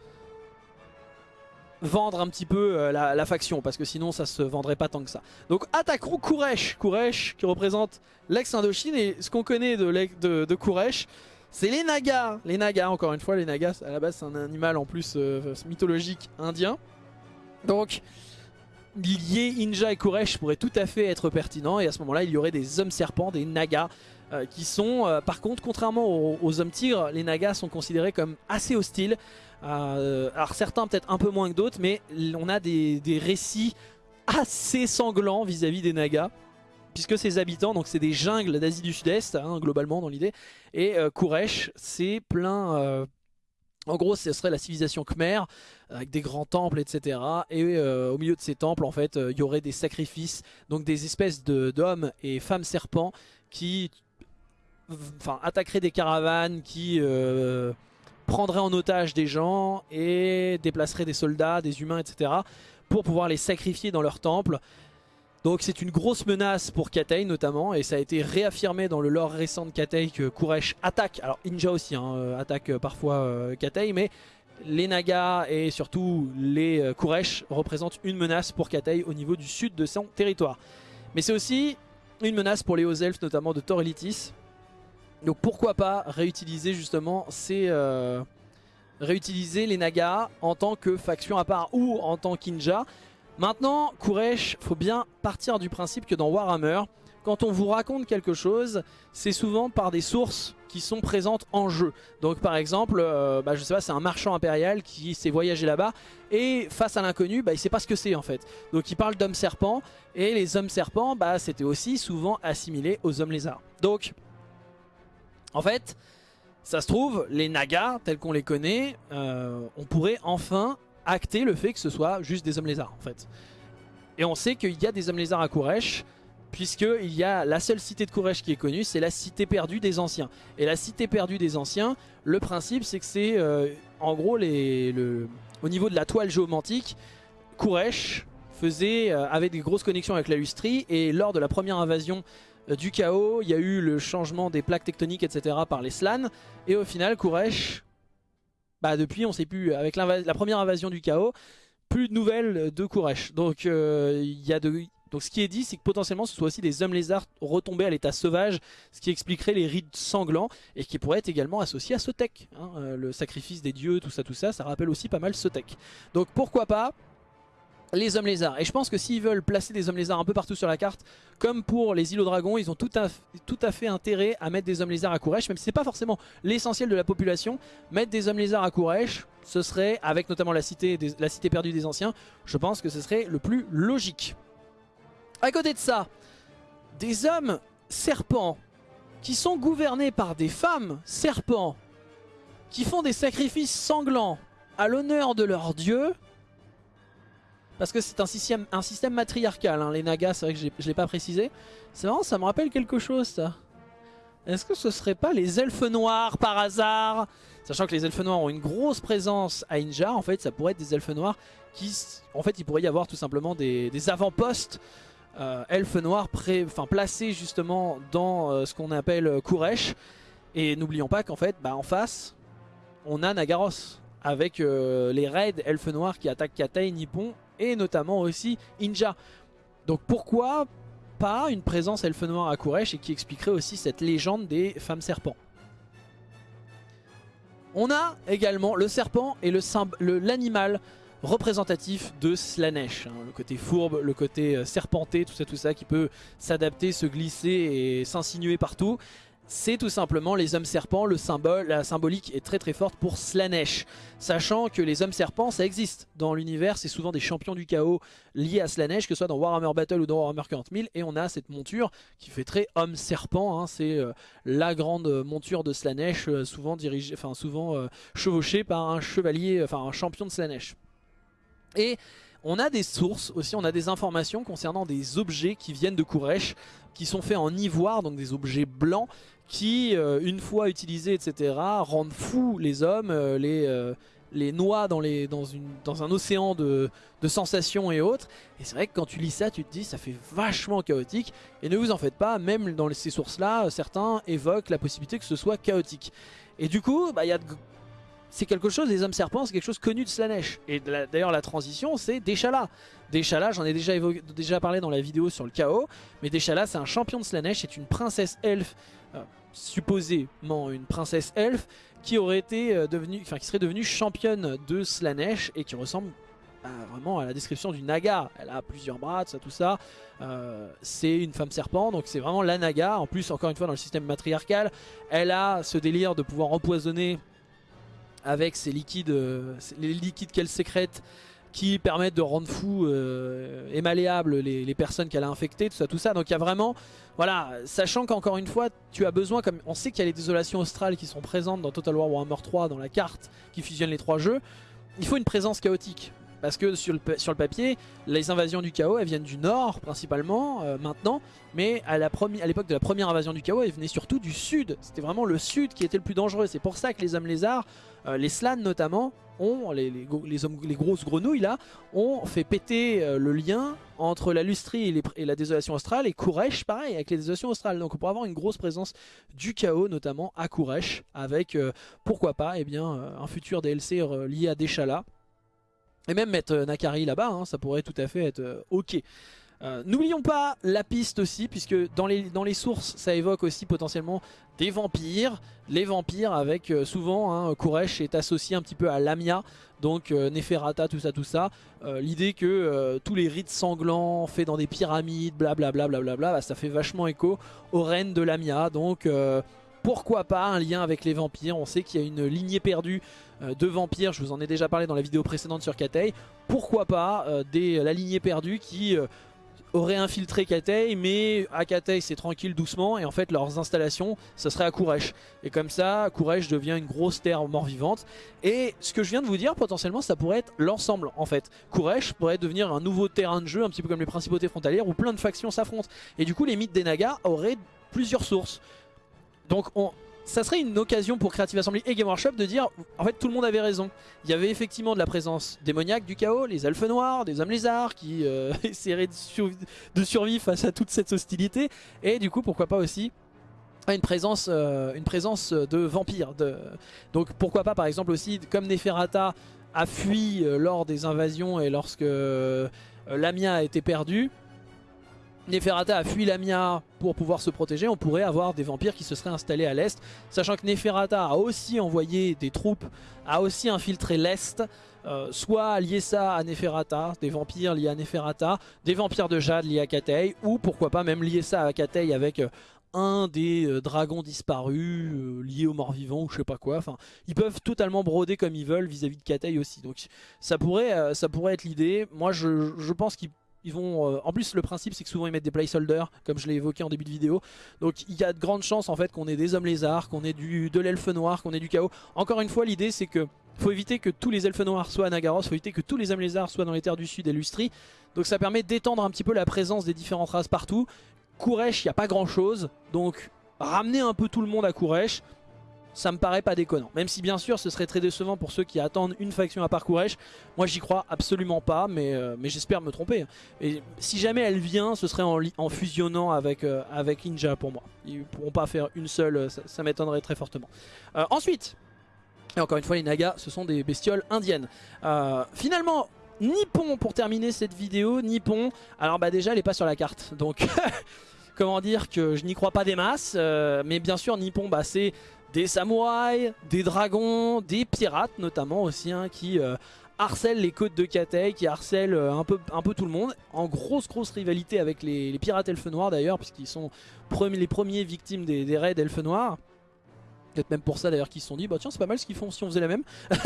vendre un petit peu euh, la, faction parce que sinon ça se vendrait pas tant que ça. Donc attaquons Kuresh, Kuresh qui représente l'ex-Indochine et ce qu'on connaît de, de, Kuresh c'est les Nagas. Les Nagas encore une fois, les Nagas à la base c'est un animal en plus euh, mythologique indien. Donc lier Inja et Koresh pourrait tout à fait être pertinent et à ce moment là il y aurait des hommes serpents, des nagas euh, qui sont euh, par contre contrairement aux, hommes tigres les nagas sont considérés comme assez hostiles. Euh, alors certains peut-être un peu moins que d'autres mais on a des, récits assez sanglants vis-à-vis des nagas puisque ces habitants, donc c'est des jungles d'Asie du Sud-Est, hein, globalement dans l'idée, et Kuresh, c'est plein, en gros, ce serait la civilisation Khmer, avec des grands temples, etc. Et euh, au milieu de ces temples, en fait, euh, il y aurait des sacrifices, donc des espèces d'hommes et femmes serpents qui attaqueraient des caravanes, qui euh, prendraient en otage des gens et déplaceraient des soldats, des humains, etc. pour pouvoir les sacrifier dans leur temple. Donc c'est une grosse menace pour Katei notamment et ça a été réaffirmé dans le lore récent de Katei que Kuresh attaque, alors Inja aussi hein, euh, attaque euh, parfois euh, Katei mais les Nagas et surtout les Kuresh représentent une menace pour Katei au niveau du sud de son territoire. Mais c'est aussi une menace pour les hauts elfes notamment de Thor Donc pourquoi pas réutiliser justement ces... Euh, réutiliser les Nagas en tant que faction à part ou en tant qu'inja. Maintenant, Kuresh, faut bien partir du principe que dans Warhammer, quand on vous raconte quelque chose, c'est souvent par des sources qui sont présentes en jeu. Donc par exemple, euh, bah, je sais pas, c'est un marchand impérial qui s'est voyagé là-bas et face à l'inconnu, bah, il sait pas ce que c'est en fait. Donc il parle d'hommes serpents et les hommes serpents, bah, c'était aussi souvent assimilé aux hommes lézards. Donc en fait, ça se trouve, les Nagas tels qu'on les connaît, euh, on pourrait enfin acter le fait que ce soit juste des hommes lézards en fait. Et on sait qu'il y a des hommes lézards à Kouresh, puisqu'il y a la seule cité de Kouresh qui est connue, c'est la cité perdue des anciens. Et la cité perdue des anciens, le principe c'est que c'est euh, en gros les, le, au niveau de la toile géomantique, Kouresh faisait, euh, avait des grosses connexions avec la Lustrie et lors de la première invasion euh, du chaos, il y a eu le changement des plaques tectoniques etc par les Slans et au final Kouresh, bah depuis on sait plus, avec la première invasion du chaos, plus de nouvelles de Kouresh. Donc de donc ce qui est dit, c'est que potentiellement ce soit aussi des hommes lézards retombés à l'état sauvage, ce qui expliquerait les rides sanglants et qui pourrait être également associé à Sotek. Hein, euh, le sacrifice des dieux, tout ça, tout ça, ça rappelle aussi pas mal Sotek. Donc pourquoi pas les hommes lézards. Et je pense que s'ils veulent placer des hommes lézards un peu partout sur la carte, comme pour les îlots dragons, ils ont tout à, tout à fait intérêt à mettre des hommes lézards à Kouresh, même si c'est pas forcément l'essentiel de la population. Mettre des hommes lézards à Kouresh, ce serait, avec notamment la cité, la cité perdue des anciens, je pense que ce serait le plus logique. À côté de ça, des hommes serpents qui sont gouvernés par des femmes serpents qui font des sacrifices sanglants à l'honneur de leur dieu parce que c'est un système, matriarcal, hein, les Nagas, c'est vrai que je ne l'ai pas précisé. C'est marrant, ça me rappelle quelque chose ça. Est-ce que ce serait pas les elfes noirs par hasard? Sachant que les elfes noirs ont une grosse présence à Injar, en fait ça pourrait être des elfes noirs qui... En fait il pourrait y avoir tout simplement des, avant-postes euh, elfes noirs placés justement dans euh, ce qu'on appelle euh, Kuresh. Et n'oublions pas qu'en fait, bah, en face, on a Nagaros avec les raids elfes noirs qui attaquent Katai, Nippon et notamment aussi Inja. Donc pourquoi pas une présence elfe noir à Kuresh et qui expliquerait aussi cette légende des femmes serpents on a également le serpent et l'animal représentatif de Slanesh. Hein, le côté fourbe, le côté euh, serpenté, tout ça, tout ça, qui peut s'adapter, se glisser et s'insinuer partout. C'est tout simplement les hommes serpents, le symbole, la symbolique est très très forte pour Slanesh. Sachant que les hommes serpents, ça existe dans l'univers, c'est souvent des champions du chaos liés à Slanesh, que ce soit dans Warhammer Battle ou dans Warhammer 40 000. Et on a cette monture qui fait très homme serpent, hein. c'est euh, la grande monture de Slanesh, euh, souvent, dirigée, enfin, souvent chevauchée par un chevalier, enfin un champion de Slanesh. Et on a des sources aussi, on a des informations concernant des objets qui viennent de Kouresh, qui sont faits en ivoire, donc des objets blancs, qui, euh, une fois utilisés, etc., rendent fous les hommes, euh, les, euh, les noient dans, les, dans, une, dans un océan de, de sensations et autres. Et c'est vrai que quand tu lis ça, tu te dis, ça fait vachement chaotique. Et ne vous en faites pas, même dans ces sources-là, certains évoquent la possibilité que ce soit chaotique. Et du coup, bah, y a c'est quelque chose, les hommes serpents, c'est quelque chose connu de Slanesh. Et d'ailleurs, la transition, c'est Deshala. Deshala, j'en ai déjà, déjà parlé dans la vidéo sur le chaos, mais Deshala, c'est un champion de Slanesh, c'est une princesse elfe, euh, supposément une princesse elfe, qui aurait été euh, devenue, enfin qui serait devenue championne de Slanesh et qui ressemble bah, vraiment à la description du Naga. Elle a plusieurs bras, tout ça, tout ça. Euh, c'est une femme serpent, donc c'est vraiment la Naga. En plus, encore une fois, dans le système matriarcal, elle a ce délire de pouvoir empoisonner avec ces liquides, euh, les liquides qu'elle sécrète qui permettent de rendre fou euh, et malléable les, personnes qu'elle a infectées, tout ça, tout ça. Donc il y a vraiment, voilà, sachant qu'encore une fois, tu as besoin, comme on sait qu'il y a les désolations australes qui sont présentes dans Total War Warhammer 3, dans la carte qui fusionne les trois jeux, il faut une présence chaotique. Parce que sur le, sur le papier, les invasions du chaos, elles viennent du nord principalement euh, maintenant. Mais à l'époque de la première invasion du chaos, elles venaient surtout du sud. C'était vraiment le sud qui était le plus dangereux. C'est pour ça que les hommes lézards, euh, les slans notamment, ont, les, les, hommes, les, grosses grenouilles là, ont fait péter euh, le lien entre la lustrie et, la désolation australe. Et Kouresh, pareil, avec les désolations australes. Donc on pourrait avoir une grosse présence du chaos, notamment à Kouresh, avec, pourquoi pas, eh bien, un futur DLC lié à Deshala. Et même mettre euh, Nakari là-bas, hein, ça pourrait tout à fait être euh, ok. Euh, n'oublions pas la piste aussi, puisque dans les, sources, ça évoque aussi potentiellement des vampires. Les vampires avec souvent, hein, Kuresh est associé un petit peu à Lamia, donc euh, Neferata, tout ça, tout ça. L'idée que tous les rites sanglants faits dans des pyramides, blablabla, bla, bla, bla, ça fait vachement écho aux reines de Lamia. Donc pourquoi pas un lien avec les vampires On sait qu'il y a une lignée perdue de vampires, je vous en ai déjà parlé dans la vidéo précédente sur Katei. Pourquoi pas des, la lignée perdue qui aurait infiltré Katei, mais à Katei c'est tranquille doucement, et en fait leurs installations, ça serait à Kouresh. Et comme ça, Kouresh devient une grosse terre mort-vivante. Et ce que je viens de vous dire, potentiellement, ça pourrait être l'ensemble en fait. Kouresh pourrait devenir un nouveau terrain de jeu, un petit peu comme les principautés frontalières, où plein de factions s'affrontent. Et du coup, les mythes des Nagas auraient plusieurs sources. Donc on, ça serait une occasion pour Creative Assembly et Game Workshop de dire en fait tout le monde avait raison. Il y avait effectivement de la présence démoniaque du chaos, les elfes noirs, des hommes lézards qui euh, essaieraient de, survivre face à toute cette hostilité et du coup pourquoi pas aussi une présence, euh, une présence de vampires. Donc pourquoi pas par exemple aussi comme Neferata a fui euh, lors des invasions et lorsque Lamia a été perdue Neferata a fui Lamia pour pouvoir se protéger, on pourrait avoir des vampires qui se seraient installés à l'est. Sachant que Neferata a aussi envoyé des troupes, a aussi infiltré l'est, euh, soit lié ça à Neferata, des vampires liés à Neferata, des vampires de Jade liés à Katei, ou pourquoi pas même lier ça à Katei avec euh, un des euh, dragons disparus liés aux morts vivants ou je sais pas quoi. Enfin, ils peuvent totalement broder comme ils veulent vis-à-vis de Katei aussi. Donc ça pourrait, être l'idée. Moi je, je pense qu'ils ils vont, euh, en plus le principe c'est que souvent ils mettent des placeholders comme je l'ai évoqué en début de vidéo. Donc il y a de grandes chances en fait qu'on ait des hommes lézards, qu'on ait du, de l'elfe noir, qu'on ait du chaos. Encore une fois l'idée c'est que faut éviter que tous les elfes noirs soient à Nagaros, faut éviter que tous les hommes lézards soient dans les terres du sud et Lustri donc ça permet d'étendre un petit peu la présence des différentes races partout. Kouresh il n'y a pas grand chose donc ramener un peu tout le monde à Kouresh ça me paraît pas déconnant. Même si bien sûr ce serait très décevant pour ceux qui attendent une faction à Parkouresh. Moi j'y crois absolument pas, mais, euh, mais j'espère me tromper. Et si jamais elle vient, ce serait en, fusionnant avec, euh, avec Ninja pour moi. Ils pourront pas faire une seule, euh, ça, m'étonnerait très fortement. ensuite, et encore une fois les Nagas, ce sont des bestioles indiennes. finalement, Nippon pour terminer cette vidéo, Nippon, alors bah déjà elle est pas sur la carte, donc... comment dire que je n'y crois pas des masses, mais bien sûr Nippon bah, c'est des samouraïs, des dragons, des pirates notamment aussi hein, qui euh, harcèlent les côtes de Katei, qui harcèlent euh, un, peu, tout le monde, en grosse grosse rivalité avec les, pirates elfes noirs d'ailleurs, puisqu'ils sont les premiers victimes des raids elfes noirs. Peut-être même pour ça d'ailleurs qu'ils se sont dit, bah tiens c'est pas mal ce qu'ils font si on faisait la même.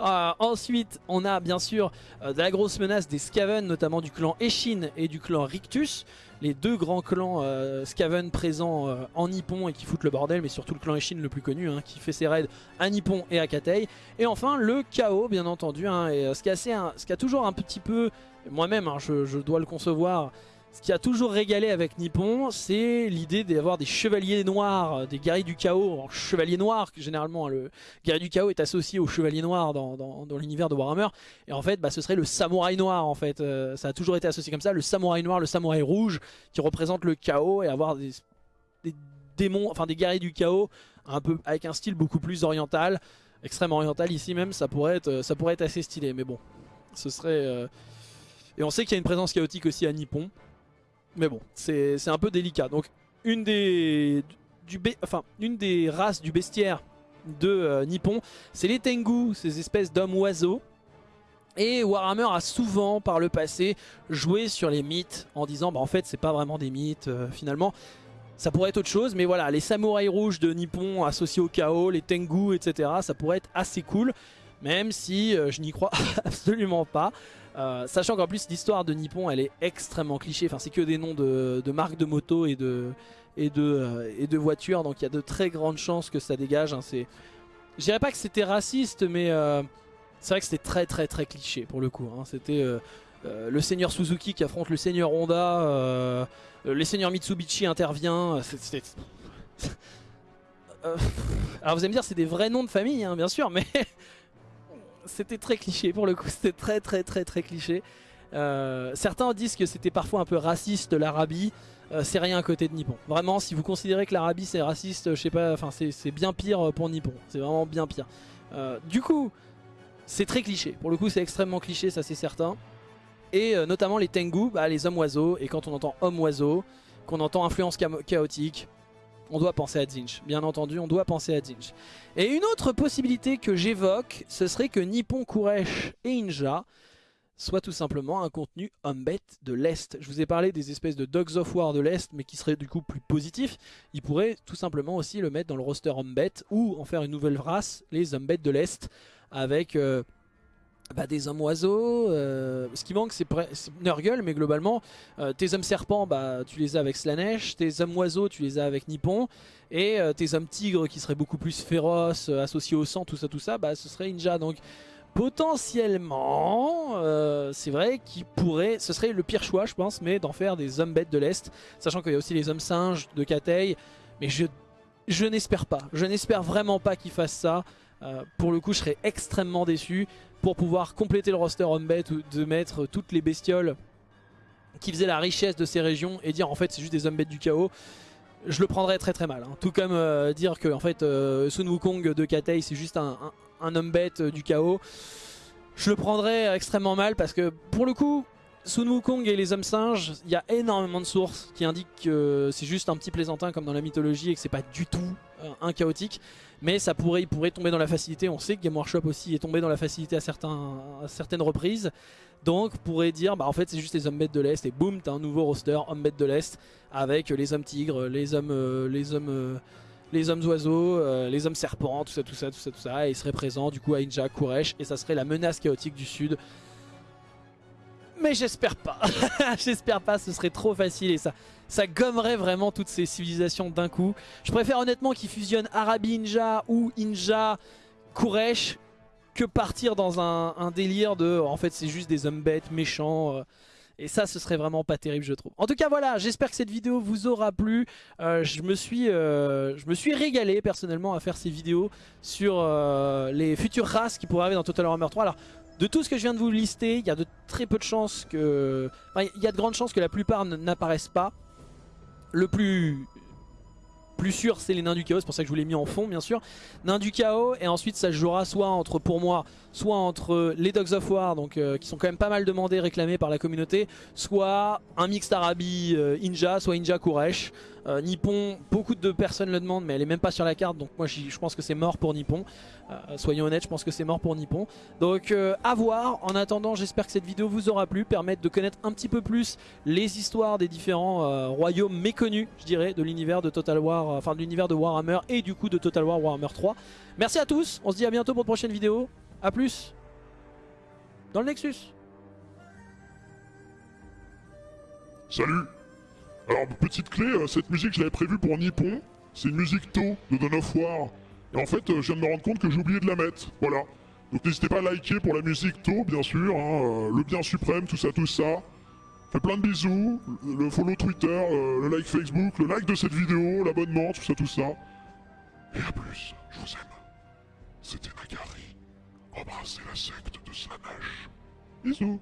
Euh, ensuite on a bien sûr de la grosse menace des Skaven, notamment du clan Eshin et du clan Rictus les deux grands clans euh, Skaven présents euh, en Nippon et qui foutent le bordel, mais surtout le clan Eshin le plus connu, hein, qui fait ses raids à Nippon et à Katei. Et enfin le chaos bien entendu, hein, euh, ce qui a toujours un petit peu, moi-même hein, je, dois le concevoir, ce qui a toujours régalé avec Nippon, c'est l'idée d'avoir des chevaliers noirs, euh, des guerriers du chaos en chevalier noir, que généralement hein, le guerrier du chaos est associé au chevalier noir dans, l'univers de Warhammer. Et en fait, bah, ce serait le samouraï noir en fait. Euh, ça a toujours été associé comme ça, le samouraï noir, le samouraï rouge, qui représente le chaos et avoir des, démons, enfin des guerriers du chaos, un peu avec un style beaucoup plus oriental, extrêmement oriental ici même, ça pourrait être, ça pourrait être assez stylé. Mais bon, ce serait... Euh, et on sait qu'il y a une présence chaotique aussi à Nippon. Mais bon, c'est un peu délicat. Donc une des, races du bestiaire de euh, Nippon, c'est les Tengu, ces espèces d'hommes-oiseaux. Et Warhammer a souvent par le passé joué sur les mythes en disant bah en fait c'est pas vraiment des mythes euh, finalement ça pourrait être autre chose mais voilà les samouraïs rouges de Nippon associés au chaos, les Tengu etc ça pourrait être assez cool même si euh, je n'y crois absolument pas euh, sachant qu'en plus l'histoire de Nippon elle est extrêmement cliché, enfin c'est que des noms de, marques de moto euh, et de voitures donc il y a de très grandes chances que ça dégage. Hein, je dirais pas que c'était raciste mais euh, c'est vrai que c'était très très très cliché pour le coup. Hein. c'était le seigneur Suzuki qui affronte le seigneur Honda, le seigneur Mitsubishi intervient. Alors vous allez me dire c'est des vrais noms de famille hein, bien sûr mais c'était très cliché pour le coup, c'était très très très très cliché. Euh, certains disent que c'était parfois un peu raciste l'Arabie, euh, c'est rien à côté de Nippon. Vraiment, si vous considérez que l'Arabie c'est raciste, je sais pas, enfin c'est bien pire pour Nippon, c'est vraiment bien pire. Euh, du coup, c'est très cliché, pour le coup c'est extrêmement cliché, ça c'est certain. et euh, notamment les Tengu, bah, les hommes oiseaux. Et quand on entend homme oiseau, qu'on entend influence chaotique, on doit penser à Zinch. Bien entendu, on doit penser à Zinch. Et une autre possibilité que j'évoque, ce serait que Nippon, Kuresh et Inja soit tout simplement un contenu Humbet de l'Est. Je vous ai parlé des espèces de Dogs of War de l'Est, mais qui serait du coup plus positif. Il pourrait tout simplement aussi le mettre dans le roster Humbet, ou en faire une nouvelle race, les Humbet de l'Est, avec... Euh, bah, des hommes oiseaux, euh, ce qui manque c'est Nurgle mais globalement euh, tes hommes serpents bah, tu les as avec Slanesh, tes hommes oiseaux tu les as avec Nippon et tes hommes tigres qui seraient beaucoup plus féroces, associés au sang, tout ça tout ça, bah, ce serait Inja. Donc potentiellement, euh, c'est vrai qu'il pourrait, ce serait le pire choix je pense, mais d'en faire des hommes bêtes de l'Est, sachant qu'il y a aussi les hommes singes de Katei, mais je, je n'espère pas, je n'espère vraiment pas qu'ils fassent ça, euh, pour le coup je serais extrêmement déçu, pour pouvoir compléter le roster bête ou de mettre toutes les bestioles qui faisaient la richesse de ces régions et dire en fait c'est juste des hommes bêtes du chaos, je le prendrais très très mal. Hein. Tout comme euh, dire que en fait Sun Wukong de Katei c'est juste un, un homme bête euh, du chaos. Je le prendrais extrêmement mal parce que pour le coup, Sun Wukong et les hommes singes, il y a énormément de sources qui indiquent que c'est juste un petit plaisantin comme dans la mythologie et que c'est pas du tout euh, un chaotique. Mais ça pourrait, il pourrait tomber dans la facilité. On sait que Game Workshop aussi est tombé dans la facilité à, certains, certaines reprises. Donc pourrait dire, bah en fait c'est juste les hommes bêtes de l'Est et boum, t'as un nouveau roster hommes bêtes de l'Est avec les hommes tigres, les hommes, euh, les hommes les hommes oiseaux, euh, les hommes serpents, tout ça, tout ça, tout ça, tout ça. Et il serait présent du coup à Inja, Kuresh, et ça serait la menace chaotique du sud. Mais j'espère pas, j'espère pas, ce serait trop facile et ça, ça gommerait vraiment toutes ces civilisations d'un coup. Je préfère honnêtement qu'ils fusionnent Arabi Inja ou Inja Kuresh que partir dans un, délire de en fait c'est juste des hommes bêtes, méchants. Euh, et ça, ce serait vraiment pas terrible, je trouve. En tout cas, voilà, j'espère que cette vidéo vous aura plu. Euh, je, me suis, euh, je me suis régalé personnellement à faire ces vidéos sur les futures races qui pourraient arriver dans Total Warhammer 3. Alors, de tout ce que je viens de vous lister, il y a de très peu de chances que... Enfin, il y a de grandes chances que la plupart n'apparaissent pas. Le plus sûr c'est les nains du chaos, c'est pour ça que je vous l'ai mis en fond bien sûr. Nains du chaos et ensuite ça jouera soit entre pour moi, soit entre les Dogs of War donc euh, qui sont quand même pas mal demandés, réclamés par la communauté, soit un mix Arabi euh, Inja, soit Inja Kuresh. Euh, Nippon, beaucoup de personnes le demandent mais elle est même pas sur la carte donc moi je pense que c'est mort pour Nippon. soyons honnêtes, je pense que c'est mort pour Nippon. Donc à voir, en attendant j'espère que cette vidéo vous aura plu, permettre de connaître un petit peu plus les histoires des différents royaumes méconnus je dirais de l'univers de Total War, enfin de l'univers de Warhammer et du coup de Total War Warhammer 3. Merci à tous, on se dit à bientôt pour une prochaine vidéo. A plus dans le Nexus. Salut Alors, petite clé, euh, cette musique je l'avais prévue pour Nippon. C'est une musique To de Dawn of War. Et en fait, euh, je viens de me rendre compte que j'ai oublié de la mettre. Voilà. Donc n'hésitez pas à liker pour la musique To, bien sûr. Hein, euh, le bien suprême, tout ça, tout ça. Faites plein de bisous. Le follow Twitter, le like Facebook, le like de cette vidéo, l'abonnement, tout ça, tout ça. Et à plus, je vous aime. C'était Nagari. Embrassez la secte de Slanesh. Bisous